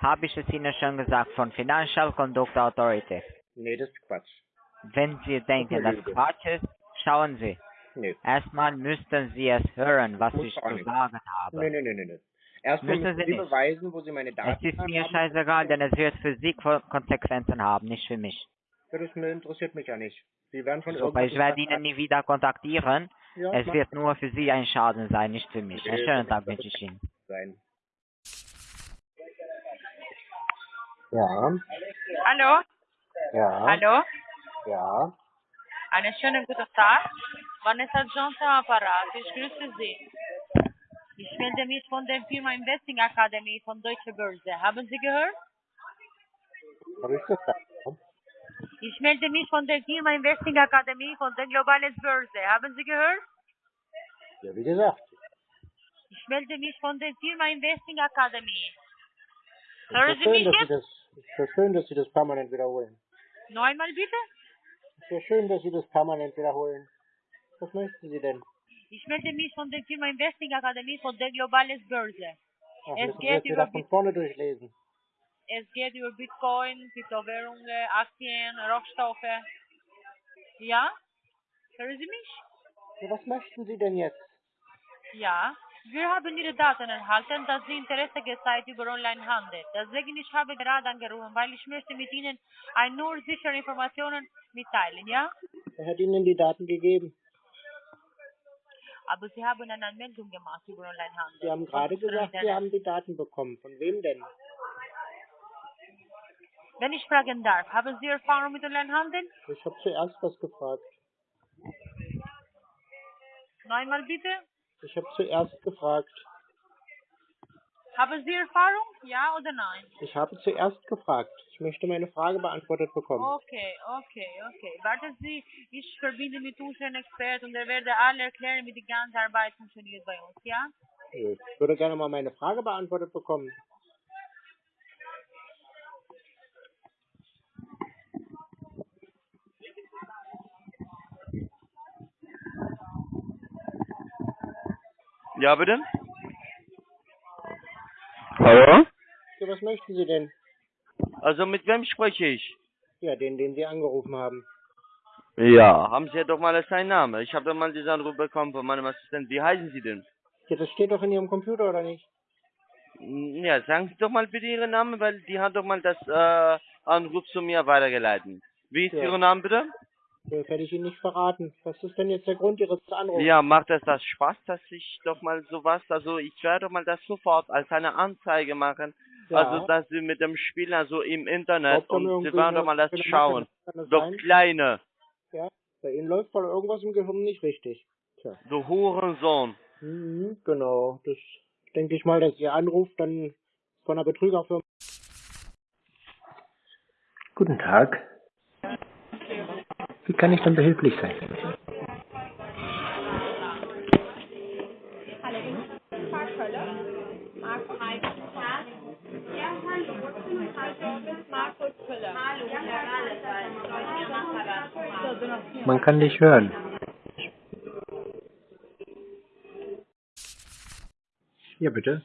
Habe ich es Ihnen schon gesagt, von Financial Conduct Authority. Nee, das ist Quatsch. Wenn Sie denken, eine dass Lüge. Quatsch ist, schauen Sie. Nee. Erstmal müssten Sie es hören, was Muss ich zu nicht. sagen habe. Nee, nee, nee, nee, nee. Erstmal Müssen müssen Sie Sie beweisen, wo Sie meine Daten Es ist mir haben. scheißegal, denn es wird für Sie Ko- Konsequenzen haben, nicht für mich. Ja, das mir interessiert mich ja nicht. Sie werden von Super, ich werde Ihnen nie wieder kontaktieren. Ja, es wird nur für Sie ein Schaden sein, nicht für mich. Einen schönen Tag wünsche ich Ihnen. sein. Ja, Hallo? ja, Hallo? ja. Einen schönen guten Tag. Vanessa Johnson am Apparat. Ich grüße Sie. Ich melde mich von der Firma Investing Academy von Deutsche Börse. Haben Sie gehört? Habe ich gesagt? Ich melde mich von der Firma Investing Academy von der Globales Börse. Haben Sie gehört? Ja, wie gesagt. Ich melde mich von der Firma Investing Academy. Ist Hören Sie schön, mich jetzt? das, ist ja schön, dass Sie das permanent wiederholen. Noch einmal bitte? Ist ja schön, dass Sie das permanent wiederholen. Was möchten Sie denn? Ich melde mich von der Firma Investing Academy von der Globales Börse. Ach, Es geht über von vorne durchlesen. Es geht über Bitcoin, Kryptowährungen, Aktien, Rohstoffe. Ja? Hören Sie mich? Ja, was möchten Sie denn jetzt? Ja. Wir haben Ihre Daten erhalten, dass Sie Interesse gezeigt über Onlinehandel. Deswegen ich habe gerade angerufen, weil ich möchte mit Ihnen ein nur sichere Informationen mitteilen, ja? Wer hat Ihnen die Daten gegeben? Aber Sie haben eine Anmeldung gemacht über Onlinehandel. Sie haben gerade gesagt, Sie haben die Daten bekommen. Von wem denn? Wenn ich fragen darf, haben Sie Erfahrung mit Onlinehandel? Ich habe zuerst was gefragt. Noch einmal bitte. Ich habe zuerst gefragt. Haben Sie Erfahrung? Ja oder nein? Ich habe zuerst gefragt. Ich möchte meine Frage beantwortet bekommen. Okay, okay, okay. Warten Sie, ich verbinde mit unseren Experten und er werde alle erklären, wie die ganze Arbeit funktioniert bei uns, ja? Ich würde gerne mal meine Frage beantwortet bekommen. Ja, bitte? Hallo? Ja, was möchten Sie denn? Also mit wem spreche ich? Ja, den, den Sie angerufen haben. Ja, haben Sie ja doch mal seinen Namen. Ich habe doch mal diesen Anruf bekommen von meinem Assistenten. Wie heißen Sie denn? Ja, das steht doch in Ihrem Computer, oder nicht? Hm, Ja, sagen Sie doch mal bitte Ihren Namen, weil die hat doch mal das äh, Anruf zu mir weitergeleitet. Wie ist Ja. Ihr Name bitte? Das werde ich Ihnen nicht verraten. Was ist denn jetzt der Grund Ihres Anrufs? Ja, macht es das Spaß, dass ich doch mal sowas, also ich werde doch mal das sofort als eine Anzeige machen. Ja. Also, dass Sie mit dem Spiel, also im Internet, und Sie werden doch mal das schauen. das Doch sein? Kleine, Ja, bei Ihnen läuft wohl irgendwas im Gehirn nicht richtig. Tja. du Hurensohn. Mhm, genau. Das denke ich mal, dass Ihr Anruf dann von einer Betrügerfirma. Guten Tag. Wie kann ich denn behilflich sein? Man kann dich hören. Ja, bitte.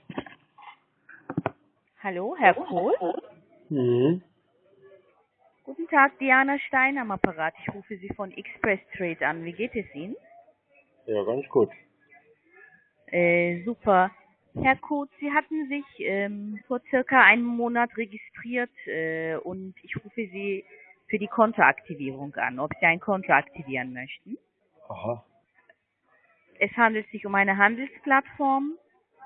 Hallo, Herr Kohl? Mhm. Guten Tag, Diana Stein am Apparat. Ich rufe Sie von Express Trade an. Wie geht es Ihnen? Ja, ganz gut. Äh, super. Herr Koth, Sie hatten sich ähm, vor circa einem Monat registriert äh, und ich rufe Sie für die Kontoaktivierung an, ob Sie ein Konto aktivieren möchten. Aha. Es handelt sich um eine Handelsplattform.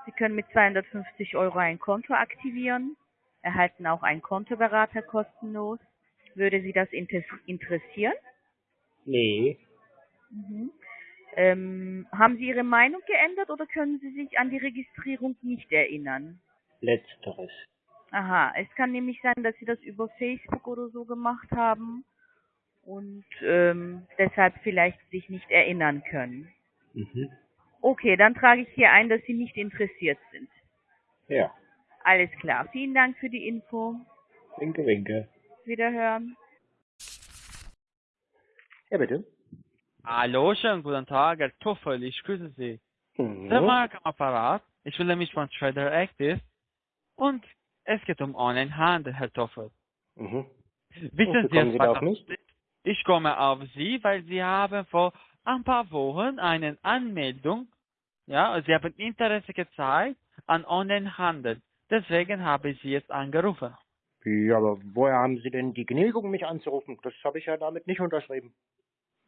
Sie können mit 250 Euro ein Konto aktivieren, erhalten auch einen Kontoberater kostenlos. Würde Sie das inter interessieren? Nee. Mhm. Ähm, haben Sie Ihre Meinung geändert oder können Sie sich an die Registrierung nicht erinnern? Letzteres. Aha, es kann nämlich sein, dass Sie das über Facebook oder so gemacht haben und ähm, deshalb vielleicht sich nicht erinnern können. Mhm. Okay, dann trage ich hier ein, dass Sie nicht interessiert sind. Ja. Alles klar. Vielen Dank für die Info. Winke, winke. Wiederhören. Ja, bitte. Hallo, schönen guten Tag, Herr Tuffel, ich grüße Sie. Mhm. Der Mark am Apparat, ich will nämlich von Trader Active und es geht um Onlinehandel, Herr Tuffel. Mhm. Wissen Sie Sie was auf mich? Ich komme auf Sie, weil Sie haben vor ein paar Wochen eine Anmeldung, ja, Sie haben Interesse gezeigt an Onlinehandel. Deswegen habe ich Sie jetzt angerufen. Ja, aber woher haben Sie denn die Genehmigung, mich anzurufen? Das habe ich ja damit nicht unterschrieben.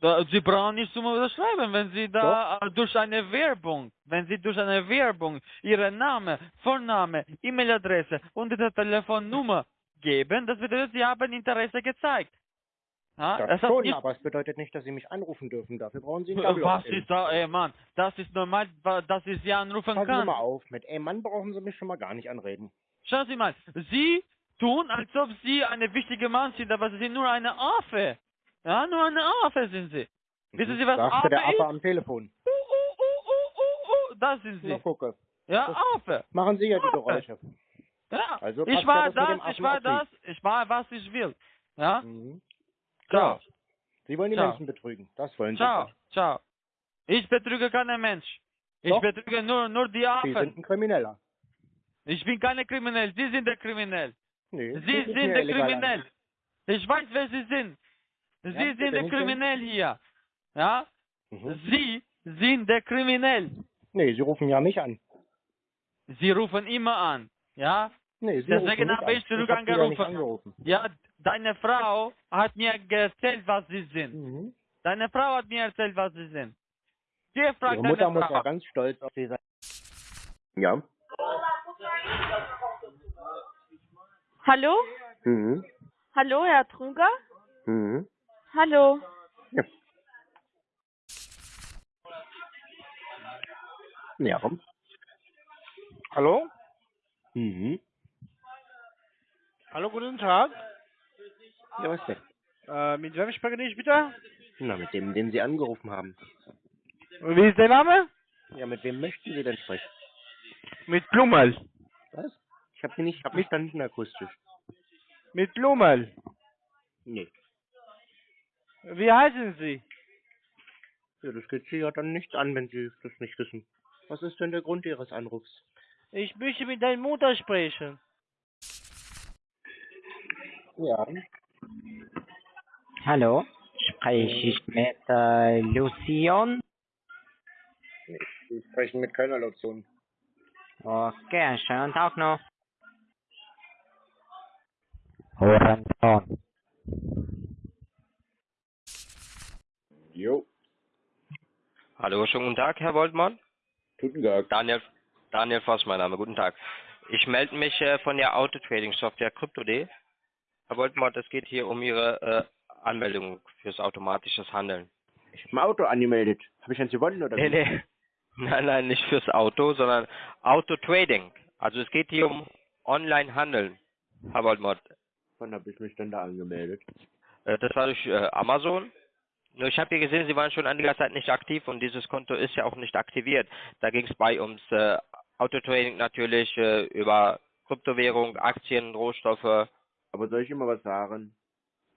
Da, Sie brauchen nicht zum Unterschreiben, wenn Sie da äh, durch eine Werbung, wenn Sie durch eine Werbung Ihren Name, Vorname, E-Mail-Adresse und Ihre Telefonnummer geben, das bedeutet, Sie haben Interesse gezeigt. Ja, Das hat schon, nicht- aber es bedeutet nicht, dass Sie mich anrufen dürfen. Dafür brauchen Sie einen Äh, Double Was ist da, ey Mann, das ist normal, dass ich Sie anrufen Passen Sie kann. mal auf. Mit ey Mann brauchen Sie mich schon mal gar nicht anreden. Schauen Sie mal, Sie tun, als ob Sie eine wichtige Mann sind, aber Sie sind nur eine Affe. Ja, nur eine Affe sind Sie. Wissen Sie, was Sagte Affe der Affe ist? am Telefon. Oh, das sind Na, Sie. gucke. Ja, Das Affe. Machen Sie ja die Affe. Geräusche. Ja, Also ich war das das, ich war das, ich war, was ich will. Ja? Mhm. Ciao. Sie wollen die Ciao. Menschen betrügen. Das wollen Sie. Ciao, ciao. Ich betrüge keinen Mensch. Ich Doch. betrüge nur, nur die Sie Affen. sind ein Krimineller. Ich bin keine Kriminell. Sie sind der Kriminell. Nee, Sie sind der. Kriminell. Ich weiß, wer Sie sind. Sie Ja, sind der ich? Kriminell hier. Ja? Mhm. Sie sind der Kriminell. Nee, Sie rufen ja mich an. Sie rufen immer an. Ja? Nee, Sie Deswegen habe ich zurück ja nicht angerufen. Ja, deine Frau hat mir erzählt, was sie sind. Mhm. Deine Frau hat mir erzählt, was sie sind. Ihre deine Mutter muss Frau. ja ganz stolz auf Sie sein. Ja. Hallo? Mhm. Hallo, Herr Truger? Mhm. Hallo. Ja. Ja. Hallo? Mhm. Hallo, guten Tag. Ja, was denn? Äh, mit wem spreche ich bitte? Na, mit dem, den Sie angerufen haben. Wie ist der Name? Ja, mit wem möchten Sie denn sprechen? Mit Blummel. Was? Ich habe Sie nicht verstanden akustisch. Mit Blummel. Nee. Wie heißen Sie? Ja, das geht Sie ja dann nichts an, wenn Sie das nicht wissen. Was ist denn der Grund Ihres Anrufs? Ich möchte mit deiner Mutter sprechen. Ja. Hallo, spreche ich mit äh, Lucion? Sie sprechen mit keiner Lotion. Okay, schönen Tag noch. Horizont. Jo. Hallo, schönen guten Tag, Herr Woltmann. Guten Tag. Daniel, Daniel Voss, mein Name. Guten Tag. Ich melde mich äh, von der Autotrading-Software Crypto.de. Herr Woltmann, es geht hier um Ihre äh, Anmeldung fürs automatisches Handeln. Ich habe ein Auto angemeldet. Habe ich eins gewonnen oder Nee, wie? nee. Nein, nein, nicht fürs Auto, sondern Autotrading. Also es geht hier um Online-Handeln, Herr Woltmann. Wann habe ich mich denn da angemeldet? Äh, das war durch äh, Amazon. Nur ich habe hier gesehen, Sie waren schon einiger Zeit nicht aktiv und dieses Konto ist ja auch nicht aktiviert. Da ging es bei ums äh, Autotrading natürlich äh, über Kryptowährung, Aktien, Rohstoffe. Aber soll ich immer was sagen?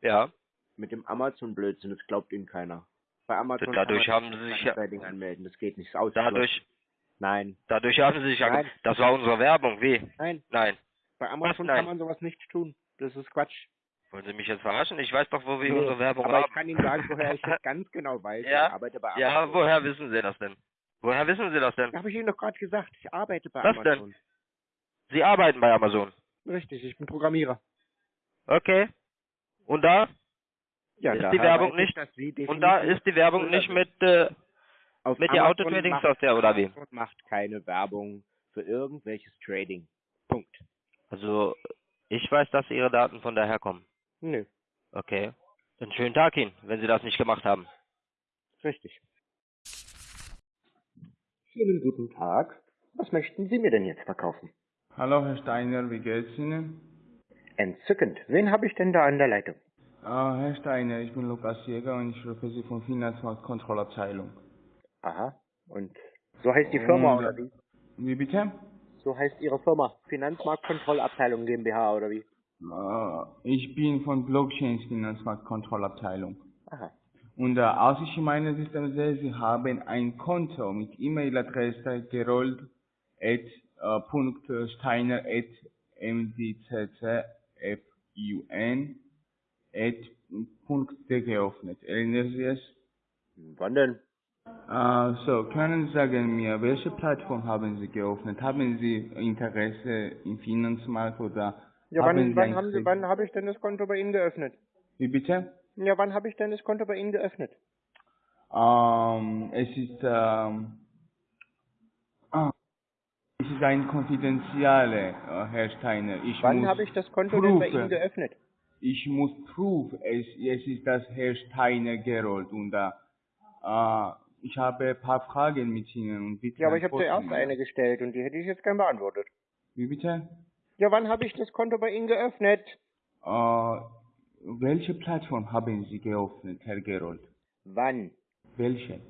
Ja. Mit dem Amazon-Blödsinn, das glaubt Ihnen keiner. Bei Amazon Dadurch kann haben man Sie sich Trading anmelden, das geht nicht. Aus Dadurch, Nein. dadurch haben Sie sich. Nein. Das war unsere Werbung. Wie? Nein. Nein. Bei Amazon nein? kann man sowas nicht tun. Das ist Quatsch. Wollen Sie mich jetzt verarschen? Ich weiß doch, wo wir Nee, unsere Werbung aber haben. ich kann Ihnen sagen, woher ich das ganz genau weiß. Ja? Ich arbeite bei Ja, Amazon. woher wissen Sie das denn? Woher wissen Sie das denn? Habe ich Ihnen doch gerade gesagt. Ich arbeite bei Was denn? Amazon. Sie arbeiten bei Amazon. Richtig, ich bin Programmierer. Okay. Und da Ja, ist die Werbung ich, nicht. Und da ist die Werbung nicht mit äh, Auf mit der Amazon Autotrading-Software macht- oder wie? Amazon macht keine Werbung für irgendwelches Trading. Punkt. Also ich weiß, dass Ihre Daten von daher kommen. Nö, Okay. Einen schönen Tag Ihnen, wenn Sie das nicht gemacht haben. richtig. Schönen guten Tag. Was möchten Sie mir denn jetzt verkaufen? Hallo Herr Steiner, wie geht's Ihnen? Entzückend. Wen habe ich denn da an der Leitung? Ah, Herr Steiner, ich bin Lukas Jäger und ich rufe Sie von Finanzmarktkontrollabteilung. Aha. Und so heißt die Firma Und, oder wie? Wie bitte? So heißt Ihre Firma. Finanzmarktkontrollabteilung GmbH oder wie? Ich bin von Blockchains Finanzmarktkontrollabteilung. Aha. Und äh, als ich in meinem System sehe, Sie haben ein Konto mit E-Mail-Adresse gerold at äh, Punkt Steiner at mdccfun at Punkt D geöffnet. Erinnern Sie es? Wann denn? Äh, so, können Sie sagen mir, welche Plattform haben Sie geöffnet? Haben Sie Interesse im Finanzmarkt oder Ja, haben wann, Sie wann haben Sie, wann habe ich denn das Konto bei Ihnen geöffnet? Wie bitte? Ja, wann habe ich denn das Konto bei Ihnen geöffnet? Ähm, es ist, ähm, ah, es ist ein konfidentielle, äh, Herr Steiner. Ich Wann habe ich das Konto denn bei prüfen. Ihnen geöffnet? Ich muss prüfen, es, es ist das Herr Steiner gerollt und äh, äh, ich habe ein paar Fragen mit Ihnen und bitte Ja, aber ich habe zuerst eine gestellt und die hätte ich jetzt gern beantwortet. Wie bitte? Ja, wann habe ich das Konto bei Ihnen geöffnet? Äh, welche Plattform haben Sie geöffnet, Herr Gerold? Wann? Welche?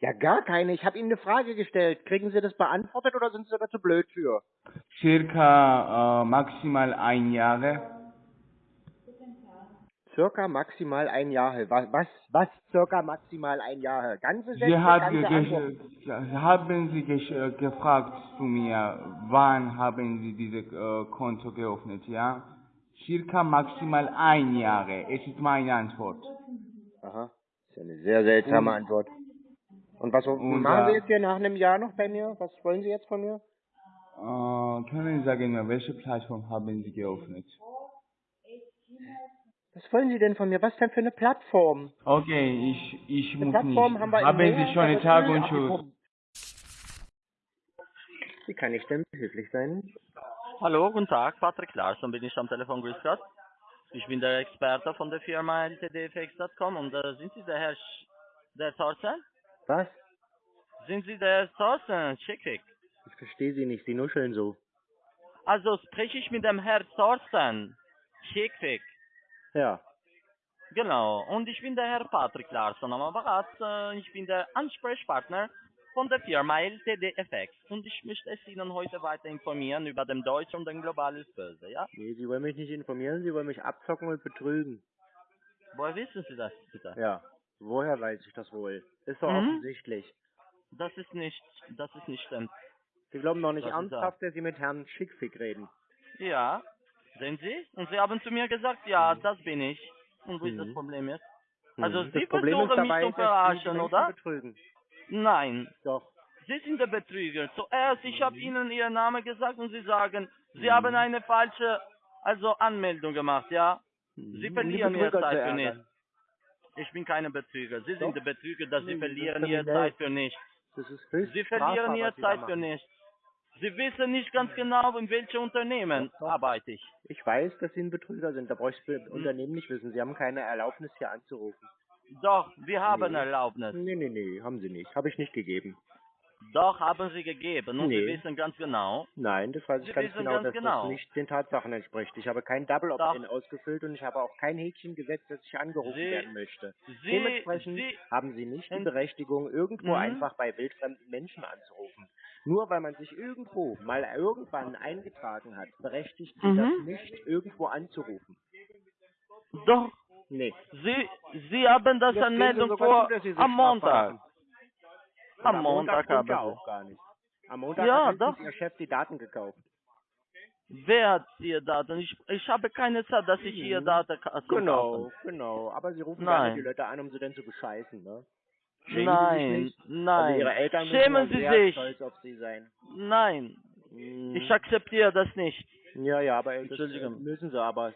Ja, gar keine. Ich habe Ihnen eine Frage gestellt. Kriegen Sie das beantwortet oder sind Sie da zu blöd für? Circa äh, maximal ein Jahre. Circa maximal ein Jahr. Was, was, was circa maximal ein Jahr? Ganze Sätze, Sie hat ganze ge ge haben Sie gesch äh, gefragt zu mir, wann haben Sie dieses äh, Konto geöffnet, ja? Circa maximal ein Jahre. Es ist meine Antwort. Aha. Das ist eine sehr seltsame Und- Antwort. Und was Und, machen Sie äh, jetzt hier nach einem Jahr noch bei mir? Was wollen Sie jetzt von mir? Äh, können Sie sagen welche Plattform haben Sie geöffnet? Was wollen Sie denn von mir? Was denn für eine Plattform? Okay, ich, ich Eine muss Plattform nicht. haben wir haben Sie schon einen Tag und Tschüss. Wie kann ich denn behilflich sein? Hallo, guten Tag, Patrick Larsson bin ich am Telefon, grüß Gott. Ich bin der Experte von der Firma ltdfx.com und äh, sind Sie der Herr Sch der Thorsten? Was? Sind Sie der Thorsten Schickwick? Ich verstehe Sie nicht. Sie nuscheln so. Also spreche ich mit dem Herr Thorsten Schickwick. Ja. Genau, und ich bin der Herr Patrick Larsson am Apparat. Äh, ich bin der Ansprechpartner von der Firma LTDFX und ich möchte es Ihnen heute weiter informieren über den Deutsch und den globales Börse, ja? Nee, Sie wollen mich nicht informieren, Sie wollen mich abzocken und betrügen. Woher wissen Sie das bitte? Ja. Woher weiß ich das wohl? Ist doch Mhm. offensichtlich. Das ist nicht, das ist nicht stimmt. Sie glauben doch nicht Das ernsthaft, dass Sie mit Herrn Schickfick reden. Ja, sehen Sie? Und Sie haben zu mir gesagt, ja, das bin ich. Und wo ist das Mhm. Problem jetzt? Mhm. Also Das Sie ist versuchen dabei, mich zu verarschen, oder? betrügen. Nein. Doch. Sie sind der Betrüger. Zuerst, ich Mhm. habe Ihnen Ihren Namen gesagt und Sie sagen, Sie haben eine falsche also Anmeldung gemacht, ja? Sie verlieren Ihre Zeit für nichts. Ich bin keine Betrüger. Sie Doch. sind der Betrüger, dass Sie das verlieren Ihre. Zeit für nichts. Das Sie verlieren Ihre Zeit für nichts. Sie wissen nicht ganz genau, in welchem Unternehmen arbeite ich. Ich weiß, dass Sie ein Betrüger sind. Da brauche ich das Hm. Unternehmen nicht wissen. Sie haben keine Erlaubnis, hier anzurufen. Doch, wir haben Nee. Erlaubnis. Nee, nee, nee, haben Sie nicht. Habe ich nicht gegeben. Doch, haben Sie gegeben. Und Sie Nee. wissen ganz genau. Nein, das weiß ich Sie ganz genau, ganz dass genau. das nicht den Tatsachen entspricht. Ich habe kein Double Opt-in ausgefüllt und ich habe auch kein Häkchen gesetzt, dass ich angerufen Sie- werden möchte. Sie- Dementsprechend Sie- haben Sie nicht die Berechtigung, irgendwo Mhm. einfach bei wildfremden Menschen anzurufen. Nur weil man sich irgendwo mal irgendwann eingetragen hat, berechtigt Sie Mhm. das nicht, irgendwo anzurufen. Doch. Nee. Sie, Sie haben das Anmeldung Sie sogar vor Sie am Montag. Am Montag haben auch gar nicht. Am Montag Ja, hat doch. Ihr Chef die Daten gekauft. Sie. Wer hat Ihr Daten? Ich, ich habe keine Zeit, dass ich Ihr Mhm. Daten ka- zum Genau, genau. Aber sie rufen Nein. gerne die Leute an, um sie dann zu bescheißen, ne? Schämen Nein, nein. Also ihre Eltern müssen Schämen Sie sehr sich. stolz auf sie sein. Nein. Mhm. Ich akzeptiere das nicht. Ja, ja, aber das äh, Entschuldigung. müssen sie, aber es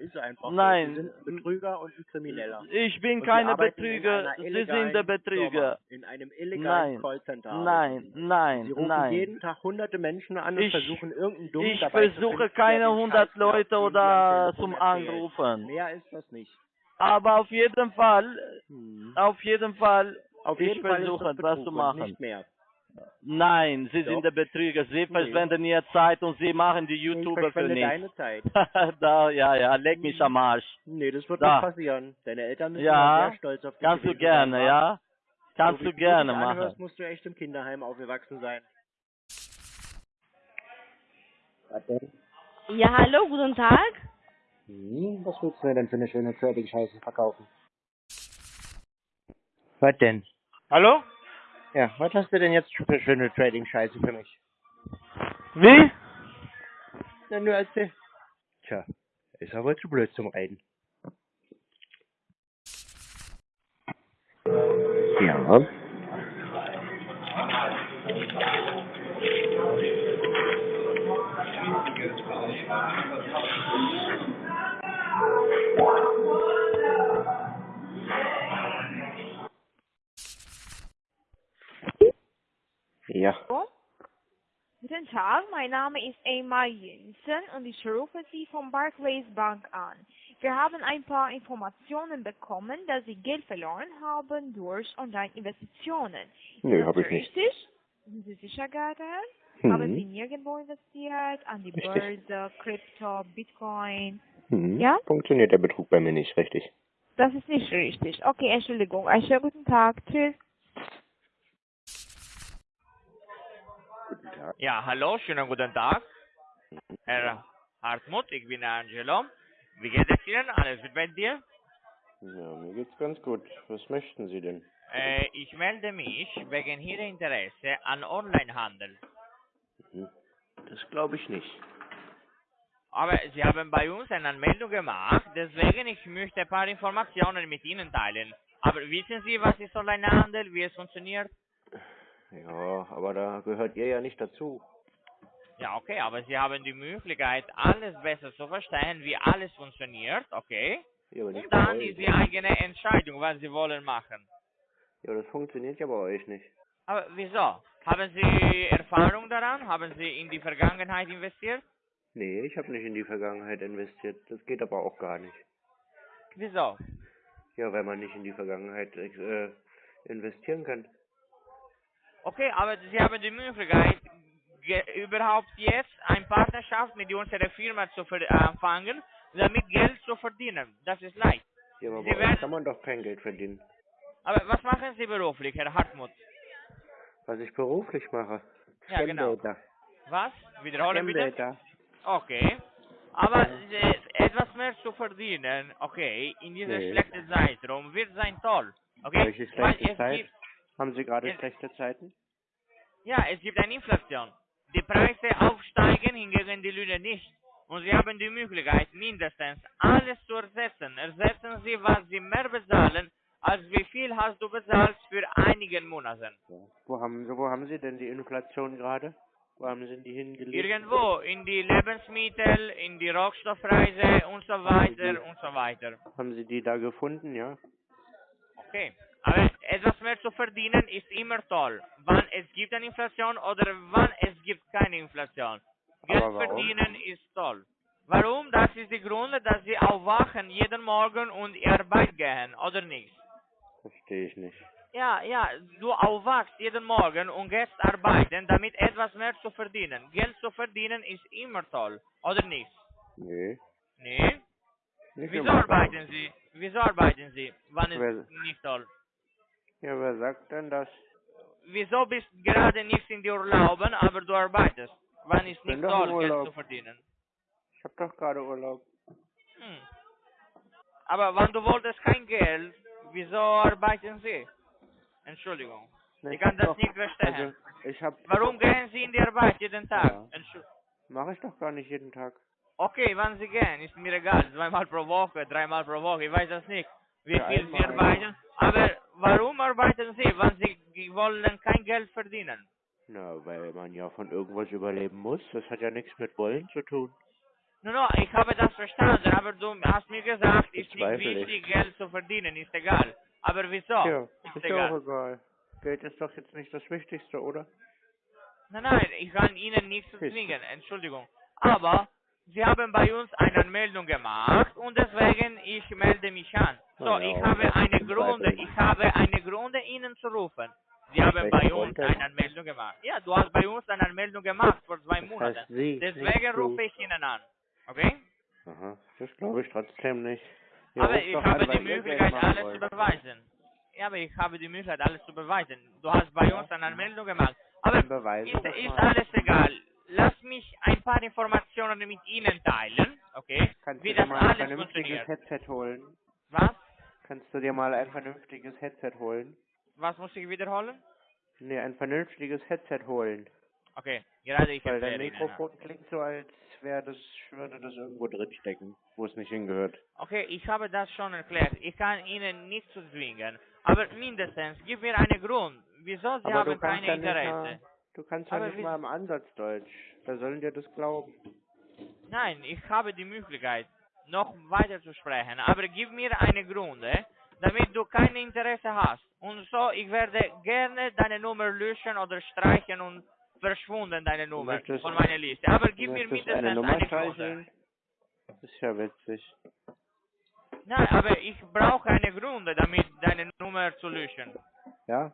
ist einfach. Nein. Sie sind Betrüger und ein Krimineller. Ich bin Und keine Betrüger. Sie sind der Betrüger. Firma, in einem illegalen Nein. Callcenter. Nein, nein, Sie rufen nein. jeden Tag hunderte Menschen an und Ich- versuchen irgendeinen Dummen Ich dabei zu versuche finden, keine der den 100 Scheiß glaubt, Leute oder zum. Anrufen. Mehr ist das nicht. Aber auf jeden Fall, auf jeden Fall, Auf ich jeden Fall ist versuche das etwas zu machen. Nicht mehr. Nein, Sie Doch. sind der Betrüger. Sie verschwenden Ihre Zeit und Sie machen die Ich YouTuber für nichts. deine Zeit. da, ja, ja, leck mich am Arsch. Nee, das wird Da. nicht passieren. Deine Eltern müssen Ja, sehr stolz auf dich kannst du gerne, ja? Kannst so du gerne dich machen. Anhörst, musst du echt im Kinderheim aufgewachsen sein. Was denn? Ja, hallo, guten Tag. Hm, was willst du mir denn für eine schöne Trading-Scheiße verkaufen? Was denn? Hallo? Ja, was hast du denn jetzt für schöne Trading-Scheiße für mich? Wie? Na, nur erzähl. Tja, ist aber zu blöd zum Reden. Ja. Ja. Guten Tag, mein Name ist Emma Jensen und ich rufe Sie von Barclays Bank an. Wir haben ein paar Informationen bekommen, dass Sie Geld verloren haben durch Online-Investitionen. Nö, Ist hab das ich nicht. Richtig? Sind Sie sicher, Gerhard? Mhm. Haben Sie nirgendwo investiert? An die Richtig. Börse, Krypto, Bitcoin? Hm. Ja? Funktioniert der Betrug bei mir nicht richtig. Das ist nicht richtig. Okay, Entschuldigung. Einen schönen guten Tag. Tschüss. Ja, hallo, schönen guten Tag. Herr Hartmut, ich bin Angelo. Wie geht es Ihnen? Alles gut bei dir? Ja, mir geht's ganz gut. Was möchten Sie denn? Äh, ich melde mich wegen Ihrer Interesse an Onlinehandel. Hm. Das glaube ich nicht. Aber Sie haben bei uns eine Anmeldung gemacht, deswegen ich möchte ein paar Informationen mit Ihnen teilen. Aber wissen Sie, was ist Onlinehandel, wie es funktioniert? Ja, aber da gehört ihr ja nicht dazu. Ja, okay, aber Sie haben die Möglichkeit, alles besser zu verstehen, wie alles funktioniert, okay? Ja, Und dann ist die eigene Entscheidung, was Sie wollen machen. Ja, das funktioniert ja bei euch nicht. Aber wieso? Haben Sie Erfahrung daran? Haben Sie in die Vergangenheit investiert? Nee, ich habe nicht in die Vergangenheit investiert. Das geht aber auch gar nicht. Wieso? Ja, weil man nicht in die Vergangenheit äh, investieren kann. Okay, aber Sie haben die Möglichkeit, ge- überhaupt jetzt eine Partnerschaft mit unserer Firma zu anfangen, damit Geld zu verdienen. Das ist leicht. Ja, aber Sie werden- kann man doch kein Geld verdienen. Aber was machen Sie beruflich, Herr Hartmut? Was ich beruflich mache. Ja, genau. Was? Wiederholen bitte? Okay. Aber äh, etwas mehr zu verdienen, okay, in dieser Nee. schlechten Zeitraum wird sein toll. Okay? Welche Weil schlechte es Zeit? gibt Haben Sie gerade Es- schlechte Zeiten? Ja, es gibt eine Inflation. Die Preise aufsteigen, hingegen die Löhne nicht. Und Sie haben die Möglichkeit, mindestens alles zu ersetzen. Ersetzen Sie, was Sie mehr bezahlen, als wie viel hast du bezahlt für einige Monate. Wo haben, Sie- wo haben Sie denn die Inflation gerade? Wo haben Sie die hingelegt? Irgendwo, in die Lebensmittel, in die Rohstoffpreise und so weiter und so weiter. Haben Sie die da gefunden, ja? Okay. Aber etwas mehr zu verdienen ist immer toll. Wann es gibt eine Inflation oder wann es gibt keine Inflation. Geld verdienen ist toll. Warum? Das ist die Grund, dass sie aufwachen jeden Morgen und in Arbeit gehen, oder nicht? Verstehe ich nicht. Ja, ja, du aufwachst jeden Morgen und gehst arbeiten, damit etwas mehr zu verdienen. Geld zu verdienen ist immer toll, oder nicht? Nee. Nee? Nicht Wieso arbeiten Sie? Wieso arbeiten Sie? Wann ist Wer- nicht toll? Ja, wer sagt denn das? Wieso bist gerade nicht in die Urlauben, aber du arbeitest? Wann ist nicht toll, Geld zu verdienen? Ich hab doch gerade Urlaub. Hm. Aber wenn du wolltest kein Geld, wieso arbeiten Sie? Entschuldigung. Nee, Ich kann das doch. nicht verstehen. Also. Warum gehen Sie in die Arbeit jeden Tag? Ja. Mache ich doch gar nicht jeden Tag. Okay, wann Sie gehen, ist mir egal. Zweimal pro Woche, dreimal pro Woche, ich weiß das nicht. Wie Ja, viel Sie arbeiten. Aber warum arbeiten Sie, wenn Sie wollen kein Geld verdienen? Na, weil man ja von irgendwas überleben muss. Das hat ja nichts mit Wollen zu tun. No, no, ich habe das verstanden, aber du hast mir gesagt, ist nicht wichtig, Geld zu verdienen, ist egal. Aber wieso? Ja, ist ist egal. auch egal. Geld ist doch jetzt nicht das Wichtigste, oder? Nein, nein, ich kann Ihnen nichts zwingen, Entschuldigung. Aber Sie haben bei uns eine Anmeldung gemacht und deswegen ich melde mich an. So, ich habe eine Gründe, ich habe eine Gründe Ihnen zu rufen. Sie haben bei uns eine Anmeldung gemacht. Ja, du hast bei uns eine Anmeldung gemacht vor zwei Monaten. Deswegen rufe ich Ihnen an. Okay? Aha, das glaube ich trotzdem nicht. Ihr aber ich habe die Möglichkeit, alles zu beweisen. Ja, aber ich habe die Möglichkeit, alles zu beweisen. Du hast bei uns eine Anmeldung gemacht. Aber ist, ist alles egal. Lass mich ein paar Informationen mit Ihnen teilen, okay? Kannst Wie du dir mal ein vernünftiges. Headset holen? Was? Kannst du dir mal ein vernünftiges Headset holen? Was muss ich wiederholen? Nee, ein vernünftiges Headset holen. Okay, gerade ich Weil dein. Mikrofon klingt so, als wäre das, würde das irgendwo drin stecken, wo es nicht hingehört. Okay, ich habe das schon erklärt. Ich kann Ihnen nicht zu zwingen. Aber mindestens, gib mir einen Grund. Wieso Sie Aber haben keine Interesse? Du kannst ja nicht mal im Ansatz Deutsch. Wer soll dir das glauben? Nein, ich habe die Möglichkeit, noch weiter zu sprechen, aber gib mir eine Gründe, damit du kein Interesse hast. Und so, ich werde gerne deine Nummer löschen oder streichen und verschwunden deine Nummer möchtest- von meiner Liste. Aber gib mir mindestens eine Nummer eine Gründe. ist ja witzig. Nein, aber ich brauche eine Gründe, damit deine Nummer zu löschen. Ja?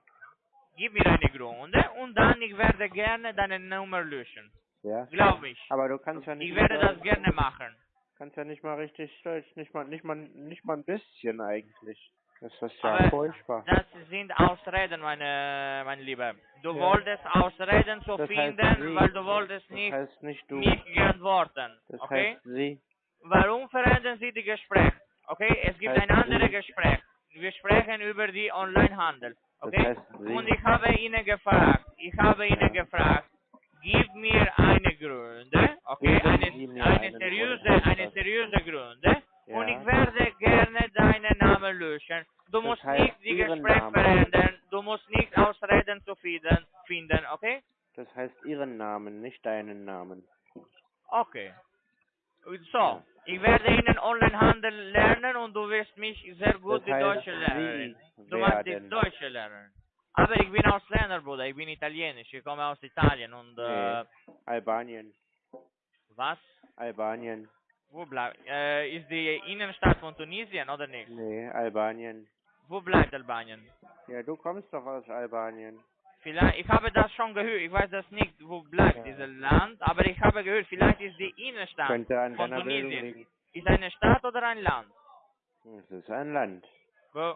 Gib mir eine Gründe und dann ich werde gerne deine Nummer löschen. Ja? Glaub mich. Aber du kannst ja nicht Ich werde das gerne machen. Kannst ja nicht mal richtig Deutsch, nicht mal, nicht mal, nicht mal ein bisschen eigentlich. Das ist ja Aber furchtbar. das sind Ausreden, meine, mein Lieber. Du Ja. wolltest Ausreden zu Das finden, weil du wolltest Das nicht heißt nicht du. mich geantworten. Das Okay? heißt sie. Warum verändern Sie die Gespräche? Okay? Es gibt heißt ein anderes. Gespräch. Wir sprechen über die Onlinehandel. Okay? Und ich habe Ihnen gefragt, ich habe Ihnen gefragt, gib mir eine Gründe, okay? Eine, eine seriöse, eine seriöse Gründe. Und ich werde gerne deinen Namen löschen. Du musst nicht die Gespräche verändern. Du musst nicht Ausreden zu finden, okay? Das heißt ihren Namen, nicht deinen Namen. Okay. So, ich werde Ihnen Onlinehandel lernen und du wirst mich sehr gut Das die heißt Deutsche lernen. Du musst die. Deutsche lernen. Aber ich bin Ausländer, Bruder. Ich bin Italienisch. Ich komme aus Italien und äh, Nee. Albanien. was? Albanien. Wo bleibt? Äh, ist die Innenstadt von Tunesien oder nicht? Nee, Albanien. Wo bleibt Albanien? Ja, du kommst doch aus Albanien. Vielleicht, ich habe das schon gehört. Ich weiß das nicht, wo bleibt Ja. dieses Land, aber ich habe gehört, vielleicht ist die Innenstadt von Tunesien. Ist eine Stadt oder ein Land? Es ist ein Land. Wo?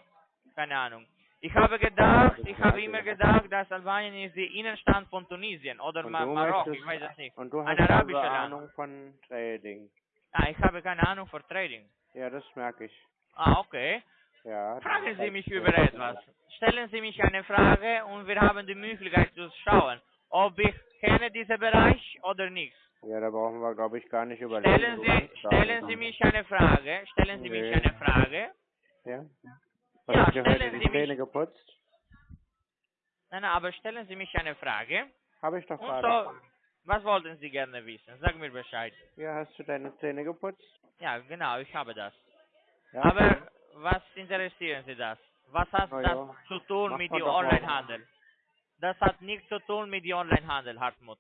Keine Ahnung. Ich habe gedacht, ich habe immer gedacht, dass Albanien ist die Innenstadt von Tunesien oder Und Ma du Marokko, ich weiß es nicht. Und du Ein hast also arabischer Land. Ahnung von Trading. Ah, ich habe keine Ahnung für Trading. Ja, das merke ich. Ah, okay. Ja. Fragen Sie mich über etwas. Stellen Sie mich eine Frage und wir haben die Möglichkeit zu schauen, ob ich kenne diesen Bereich oder nicht. Ja, da brauchen wir, glaube ich, gar nicht über Stellen Sie, stellen Sie mich eine Frage. Stellen Sie mich Nee. eine Frage. Ja? Ja, Hast du dir heute stellen die Sie Zähne mich- geputzt? Nein, nein, aber stellen Sie mich eine Frage. Habe ich doch gerade. so, was wollten Sie gerne wissen? Sag mir Bescheid. Ja, hast du deine Zähne geputzt? Ja, genau, ich habe das. Ja. Aber was interessieren Sie das? Was hat Na das ja, zu tun mit dem. Onlinehandel? Das hat nichts zu tun mit dem Onlinehandel, Hartmut.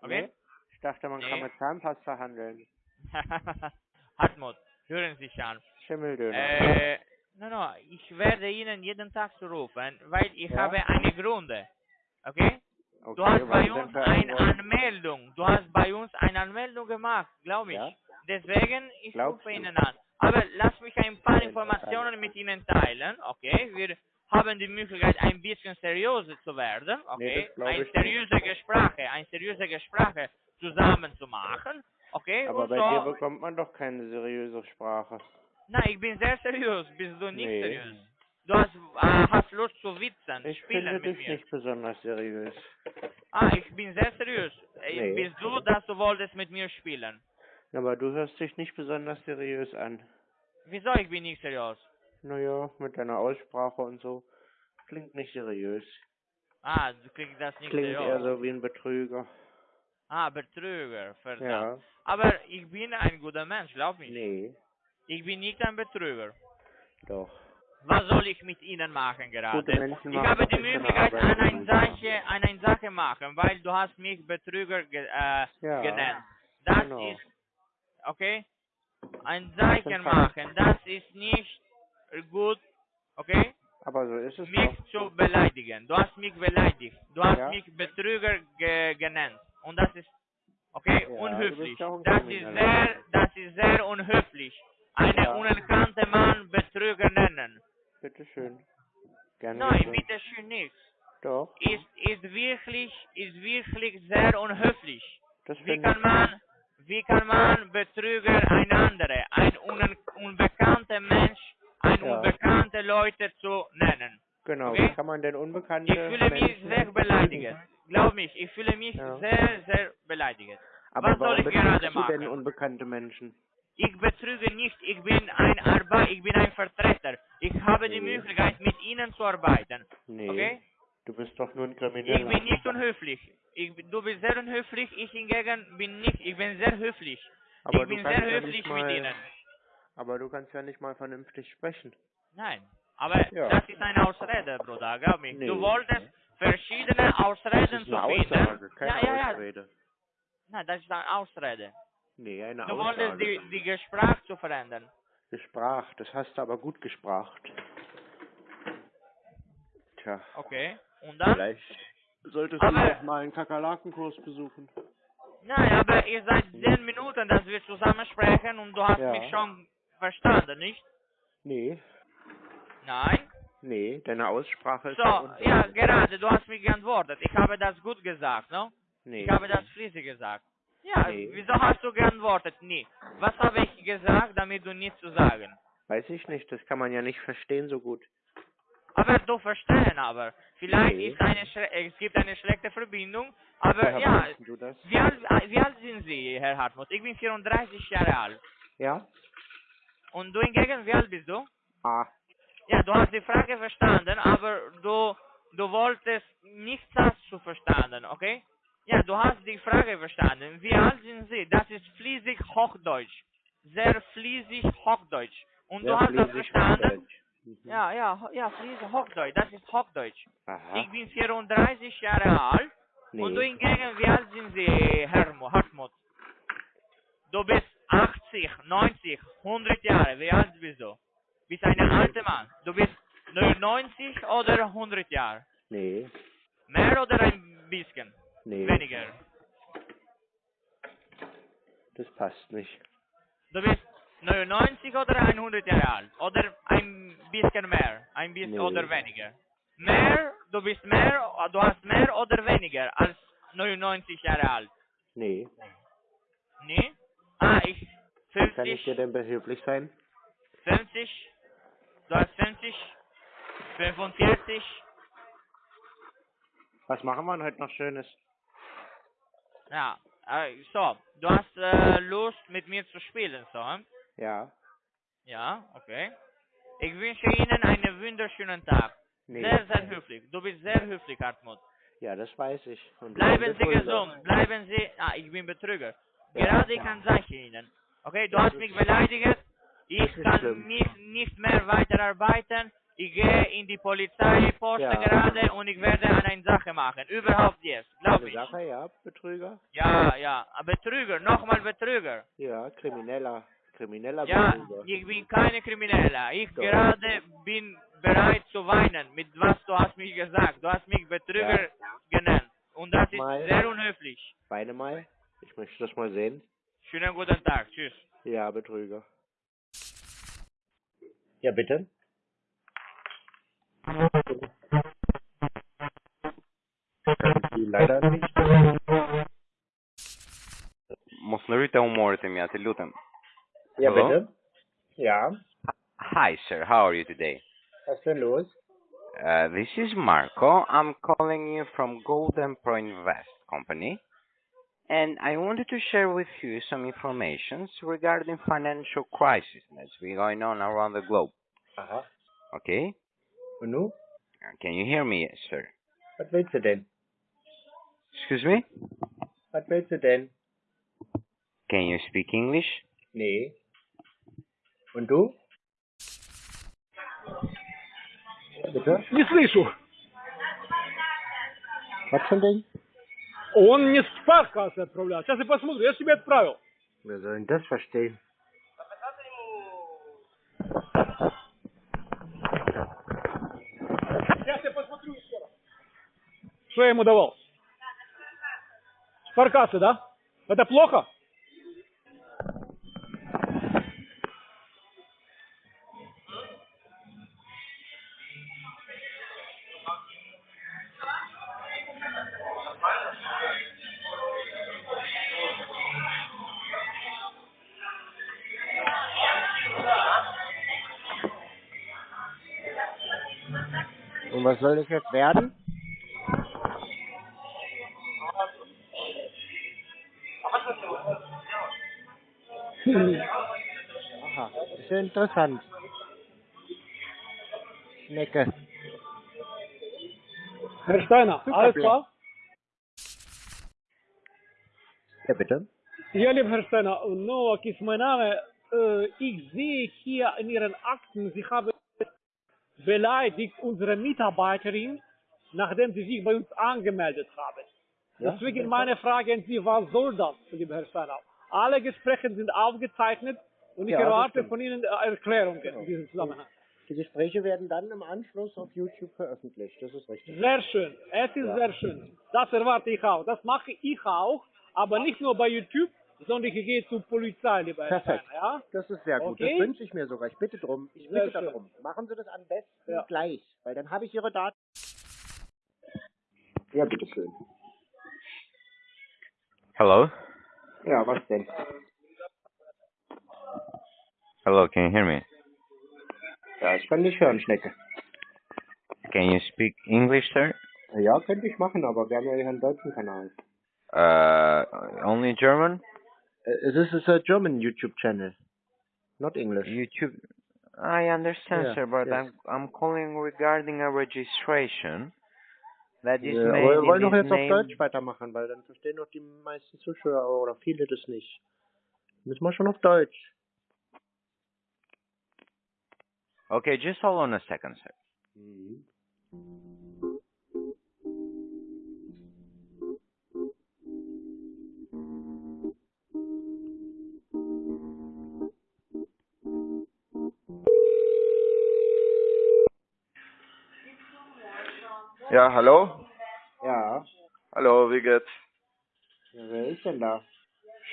Okay? Nee? Ich dachte, man Nee. kann mit Zahnpasta handeln. Hartmut, hören Sie sich an. Schimmeldöner. Äh, no, no, ich werde Ihnen jeden Tag zurufen, weil ich Ja? habe eine Gründe. Okay? Okay, du hast bei uns eine? Anmeldung. Du hast bei uns eine Anmeldung gemacht, glaube ich. Deswegen, ich Glaubst rufe? Ihnen an. Aber lass mich ein paar Informationen mit Ihnen teilen, okay? Wir haben die Möglichkeit, ein bisschen seriöser zu werden, Nee, okay? das glaub ein ich seriöse Gespräche, ein seriöse Gespräche zusammen zu machen, okay? Aber Und bei so, dir bekommt man doch keine seriöse Sprache. Nein, ich bin sehr seriös. Bist du nicht Nee. seriös? Du hast, äh, hast Lust zu witzen, Ich spielen mit mir. nicht besonders seriös. Ah, ich bin sehr seriös. Äh, Nee. Bist du, dass du wolltest mit mir spielen? Aber du hörst dich nicht besonders seriös an. Wieso ich bin nicht seriös? Naja, mit deiner Aussprache und so. Klingt nicht seriös. Ah, du kriegst das nicht Klingt eher seriös. so wie ein Betrüger. Ah, Betrüger, verdammt. Ja. Aber ich bin ein guter Mensch, glaub mich. Nee, Ich bin nicht ein Betrüger. doch. Was soll ich mit Ihnen machen gerade? Menschen ich machen habe die Möglichkeit, an eine. Sache, eine Sache machen, weil du hast mich Betrüger ge äh, Ja, genannt. Das genau. ist, okay? Ein Zeichen machen, das ist nicht gut, okay? Aber so ist es Mich doch. zu beleidigen. Du hast mich beleidigt. Du hast Ja. mich Betrüger ge genannt. Und das ist, okay, Ja, unhöflich. Das ist Krimineller. sehr, das ist sehr unhöflich. Einen Ja. unerkannten Mann Betrüger nennen. Bitteschön. Gerne Nein, geschehen. bitte schön nicht. Doch, Ist, ist wirklich, ist wirklich sehr unhöflich. das Wie kann man, wie kann man Betrüger ein andere, ein un unbekannter Mensch, ein Ja. unbekannte Leute zu nennen? Genau, Okay? wie kann man denn unbekannte Ich fühle mich Menschen sehr beleidigt. Glaub mich, ich fühle mich Ja. sehr, sehr beleidigt. Aber Was soll ich gerade du denn machen? unbekannte Menschen? Ich betrüge nicht, ich bin ein Arbeit, ich bin ein Vertreter. Ich habe die Nee. Möglichkeit, mit Ihnen zu arbeiten. Nee, Okay? Du bist doch nur ein Ich Krimineller. bin nicht unhöflich. Ich, du bist sehr unhöflich, ich hingegen bin nicht. Ich bin sehr höflich. Aber ich du bin sehr ja höflich nicht mit mal- Ihnen. Aber du kannst ja nicht mal vernünftig sprechen. Nein, aber Ja. das ist eine Ausrede, Bruder, glaub mir. Nee. Du wolltest verschiedene Ausreden zu eine finden. Aussage, keine ja, ja. Ausrede. Nein, das ist eine Ausrede. Nee, eine Du wolltest Aussage. die, die Gespräch zu verändern. Gesprach, das hast du aber gut gespracht. Tja, Okay. Und dann? vielleicht solltest Aber- du noch mal einen Kakerlakenkurs besuchen. Nein, aber ihr seid zehn Minuten, dass wir zusammen sprechen und du hast Ja. mich schon verstanden, nicht? Nee, Nein? nee, deine Aussprache ist So, ja gerade, du hast mich geantwortet. Ich habe das gut gesagt, no? Nee. Ich habe das fließig gesagt. Ja, Nee. wieso hast du geantwortet? Nie. Was habe ich gesagt, damit du nichts zu sagen? Weiß ich nicht, das kann man ja nicht verstehen so gut. Aber du verstehen aber. Vielleicht Nee. ist eine es gibt eine schlechte Verbindung, aber Woher ja, wie alt, wie alt sind Sie, Herr Hartmut? Ich bin 34 Jahre alt. Ja? Und du hingegen, wie alt bist du? Ah, Ja, du hast die Frage verstanden, aber du, du wolltest nichts das zu verstanden, okay? Ja, du hast die Frage verstanden. Wie alt sind Sie? Das ist fließig Hochdeutsch. Sehr fließig Hochdeutsch. Und sehr du hast das verstanden? Hochdeutsch. Mhm. Ja, ja, ja, fließig Hochdeutsch. Das ist Hochdeutsch. Aha. Ich bin 34 Jahre alt. Und du Nee. hingegen, wie alt sind Sie, Herr Hartmut? Du bist 80, 90, 100 Jahre. Wie alt bist du? Bist ein alter Mann. Du bist 99 oder 100 Jahre? Nee, Mehr oder ein bisschen? nee, Weniger. das passt nicht. Du bist 99 oder 100 Jahre alt? Oder ein bisschen mehr? Ein bisschen Nee. oder weniger? Mehr, du bist mehr, du hast mehr oder weniger als 99 Jahre alt? Nee. Nee? Ah, ich, Wie kann 50, ich dir denn behilflich sein? 50, du hast 50, 45, Was machen wir denn heute noch Schönes? ja, äh, so, du hast äh, Lust mit mir zu spielen, so, hm? Ja. Ja, okay. Ich wünsche Ihnen einen wunderschönen Tag. Nee. Sehr, sehr höflich. Du bist sehr höflich, Hartmut. Ja, das weiß ich. Und Bleiben Sie gesund. Bleiben Sie. Ah, ich bin Betrüger. Ja. Gerade kann sage ich Ihnen. Okay, du Das hast mich beleidigt. Ich kann schlimm. mich nicht mehr weiterarbeiten. Ich gehe in die Polizeiposten Ja. gerade und ich werde eine Sache machen. Überhaupt jetzt. Glaub Eine ich. Sache, ja, Betrüger. Ja, ja. Betrüger. Nochmal Betrüger. Ja, Krimineller. Krimineller ja, Berufe. ich bin keine Krimineller. Ich so. gerade bin bereit zu weinen, mit was du hast mich gesagt. Du hast mich Betrüger ja. genannt. Und das mal. ist sehr unhöflich. Weine mal. Ich möchte das mal sehen. Schönen guten Tag. Tschüss. Ja, Betrüger. Ja, bitte. Leider nicht. Mos në rritë e humorit e mja, të lutem. Ja, Hello? bitte? Ja. Hi, sir. How are you today? Was ist denn los? Uh, this is Marco. I'm calling you from Golden Pro Invest Company. And I wanted to share with you some information regarding financial crisis that's been going on around the globe. Aha. Okay? Nu? Uh, Can you hear me, sir? Was willst du denn? Excuse me? Was willst du denn? Can you speak English? Nee. Ja, bitte? Не слышу. Ding? Он мне с паркаса отправлял. Сейчас я посмотрю. Я себе отправил. Wer soll denn das verstehen? Сейчас я посмотрю еще раз. Что я ему давал? С паркаса, да? Это плохо? Was soll das jetzt werden? Aha, das ist ja interessant. Schnecke. Herr Steiner, alles klar? Ja, bitte? Ja, lieber Herr Steiner, Noak ist mein Name. Äh, ich sehe hier in Ihren Akten, Sie haben beleidigt unsere Mitarbeiterin, nachdem sie sich bei uns angemeldet haben. Ja, Deswegen meine Frage an Sie, was soll das, lieber Herr Steiner? Alle Gespräche sind aufgezeichnet und ich Ja, erwarte von Ihnen äh, Erklärungen in diesem Zusammenhang. Die Gespräche werden dann im Anschluss auf YouTube veröffentlicht. Das ist richtig. Sehr schön, es ist Ja. sehr schön. Das erwarte ich auch. Das mache ich auch, aber nicht nur bei YouTube, sondern ich gehe zur Polizei, lieber Herr Perfekt. Steiner. Ja? Das ist sehr gut. Okay. Das wünsche ich mir sogar. Ich bitte drum. Ich Sehr bitte schön. darum. Machen Sie das am besten Ja. gleich, weil dann habe ich Ihre Daten. Ja, bitteschön. Hello? Ja, was denn? Hello, can you hear me? Ja, ich kann dich hören, Schnecke. Can you speak English, sir? Ja, könnte ich machen, aber wir haben ja hier einen deutschen Kanal. Uh, only German? Uh, this is a German YouTube channel, not English. YouTube. I understand, Yeah, sir, but yes. I'm I'm calling regarding a registration that is Ja, made aber wir in wollen doch his jetzt auf name. Deutsch weitermachen, weil dann verstehen doch die meisten Zuschauer oder viele das nicht. Müssen wir schon auf Deutsch. Okay, just hold on a second, sir. Ja, hallo? Ja. Hallo, wie geht's? ja wer ist denn da?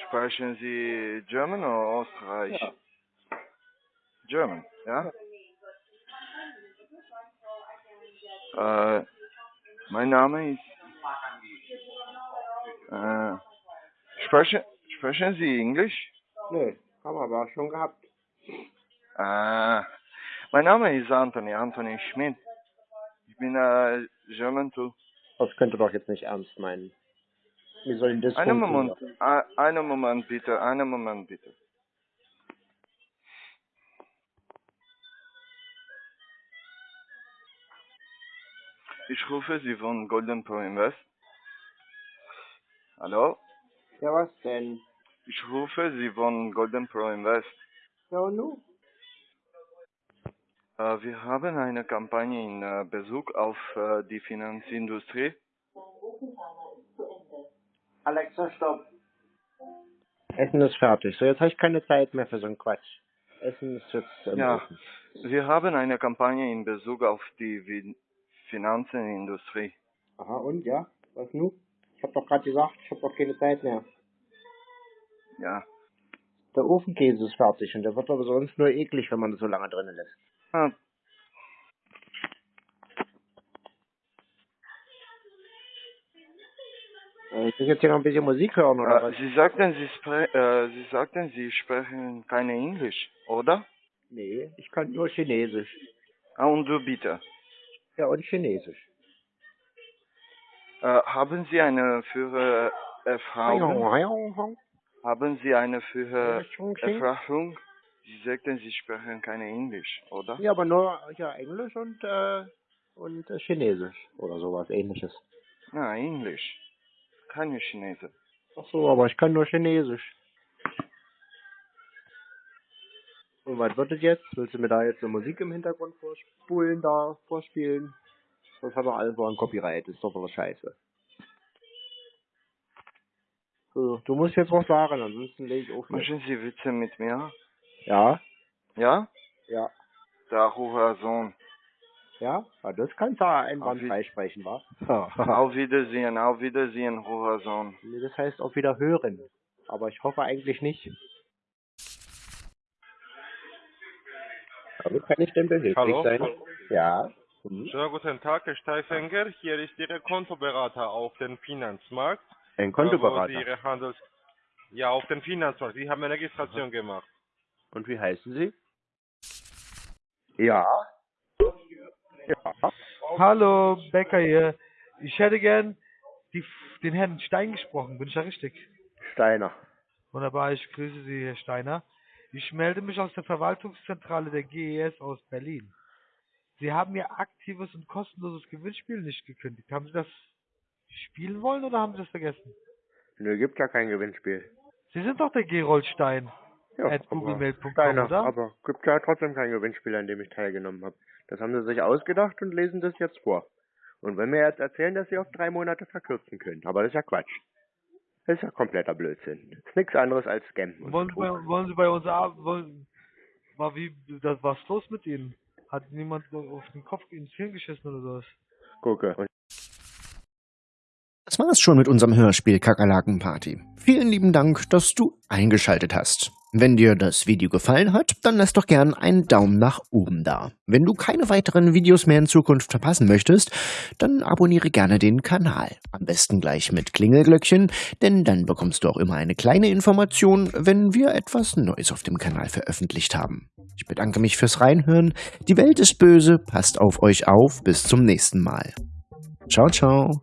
Sprechen Sie German oder Österreich? Ja. German, ja? Äh, mein Name ist... Äh, sprechen, sprechen Sie Englisch? Nö, haben wir aber schon gehabt. Äh, Mein Name ist Anthony, Anthony Schmidt. Ich bin äh, German too. Das könnt ihr doch jetzt nicht ernst meinen. Wie soll denn das Einen? Moment, ein- einen Moment bitte, einen Moment bitte. Ich rufe Sie von Golden Pro Invest. Hallo? Ja, was denn? Ich rufe Sie von Golden Pro Invest. Ja, und nun? Äh, wir haben eine Kampagne in äh, Bezug auf äh, die Finanzindustrie. Alexa, stopp. Essen ist fertig. So, jetzt habe ich keine Zeit mehr für so einen Quatsch. Essen ist jetzt Ja, Ofen. wir haben eine Kampagne in Bezug auf die Finanzenindustrie. Aha, und, ja? Was nun? Ich habe doch gerade gesagt, ich habe doch keine Zeit mehr. Ja. Der Ofenkäse ist fertig und der wird aber sonst nur eklig, wenn man das so lange drinnen lässt. Ah, Äh, Ich muss jetzt hier noch ein bisschen Musik hören, oder äh, was? Sie sagten, Sie, spre äh, Sie sagten, Sie sprechen kein Englisch, oder? Nee, ich kann nur Chinesisch. Ah, und du bitte. Ja, und Chinesisch. Äh, haben Sie eine Führererfahrung? Haben Sie eine Führererfahrung? Sie sagten, Sie sprechen kein Englisch, oder? Ja, aber nur ja, Englisch und, äh, und äh, Chinesisch oder sowas ähnliches. Na, Englisch. Keine Chinese. Ach so, aber ich kann nur Chinesisch. Und was wird es jetzt? Willst du mir da jetzt eine Musik im Hintergrund vorspulen, da vorspielen? Das hat doch alles so ein Copyright, ist doch voll scheiße. So, du musst jetzt was sagen, ansonsten lege ich auf. Machen Sie Witze mit mir? Ja? Ja? Ja. Der Hurensohn. Ja? ja das kannst du einwandfrei sprechen, wa? Auf Wiedersehen, auf Wiedersehen, Hurensohn. Nee, das heißt auch wieder hören. Aber ich hoffe eigentlich nicht. Aber kann ich denn behilflich Hallo? sein? Ja. Mhm. Schönen guten Tag, Herr Steifenger. Hier ist Ihr Kontoberater auf dem Finanzmarkt. Ein Kontoberater. Ihre Handels... Ja, auf dem Finanzmarkt. Sie haben eine Registration gemacht. Und wie heißen Sie? Ja. Ja. Hallo, Becker hier. Ich hätte gern die, den Herrn Stein gesprochen. Bin ich da richtig? Steiner. Wunderbar, ich grüße Sie, Herr Steiner. Ich melde mich aus der Verwaltungszentrale der GES aus Berlin. Sie haben Ihr aktives und kostenloses Gewinnspiel nicht gekündigt. Haben Sie das spielen wollen oder haben Sie das vergessen? Nö, gibt ja kein Gewinnspiel. Sie sind doch der Gerold Stein. Ja, aber googlemail.com, oder? aber gibt ja trotzdem kein Gewinnspiel, an dem ich teilgenommen habe. Das haben sie sich ausgedacht und lesen das jetzt vor. Und wenn wir jetzt erzählen, dass sie auf drei Monate verkürzen können, aber das ist ja Quatsch. Das ist ja kompletter Blödsinn. Das ist nichts anderes als Scam. und Wollen Sie, bei, Betrug. wollen Sie bei uns arbeiten? Wollen, war wie, das, was ist los mit Ihnen? Hat niemand auf den Kopf ins Hirn geschissen oder sowas? Gucke. Und Das war's schon mit unserem Hörspiel Kakerlaken-Party. Vielen lieben Dank, dass du eingeschaltet hast. Wenn dir das Video gefallen hat, dann lass doch gern einen Daumen nach oben da. Wenn du keine weiteren Videos mehr in Zukunft verpassen möchtest, dann abonniere gerne den Kanal. Am besten gleich mit Klingelglöckchen, denn dann bekommst du auch immer eine kleine Information, wenn wir etwas Neues auf dem Kanal veröffentlicht haben. Ich bedanke mich fürs Reinhören. Die Welt ist böse, passt auf euch auf. Bis zum nächsten Mal. Ciao, ciao.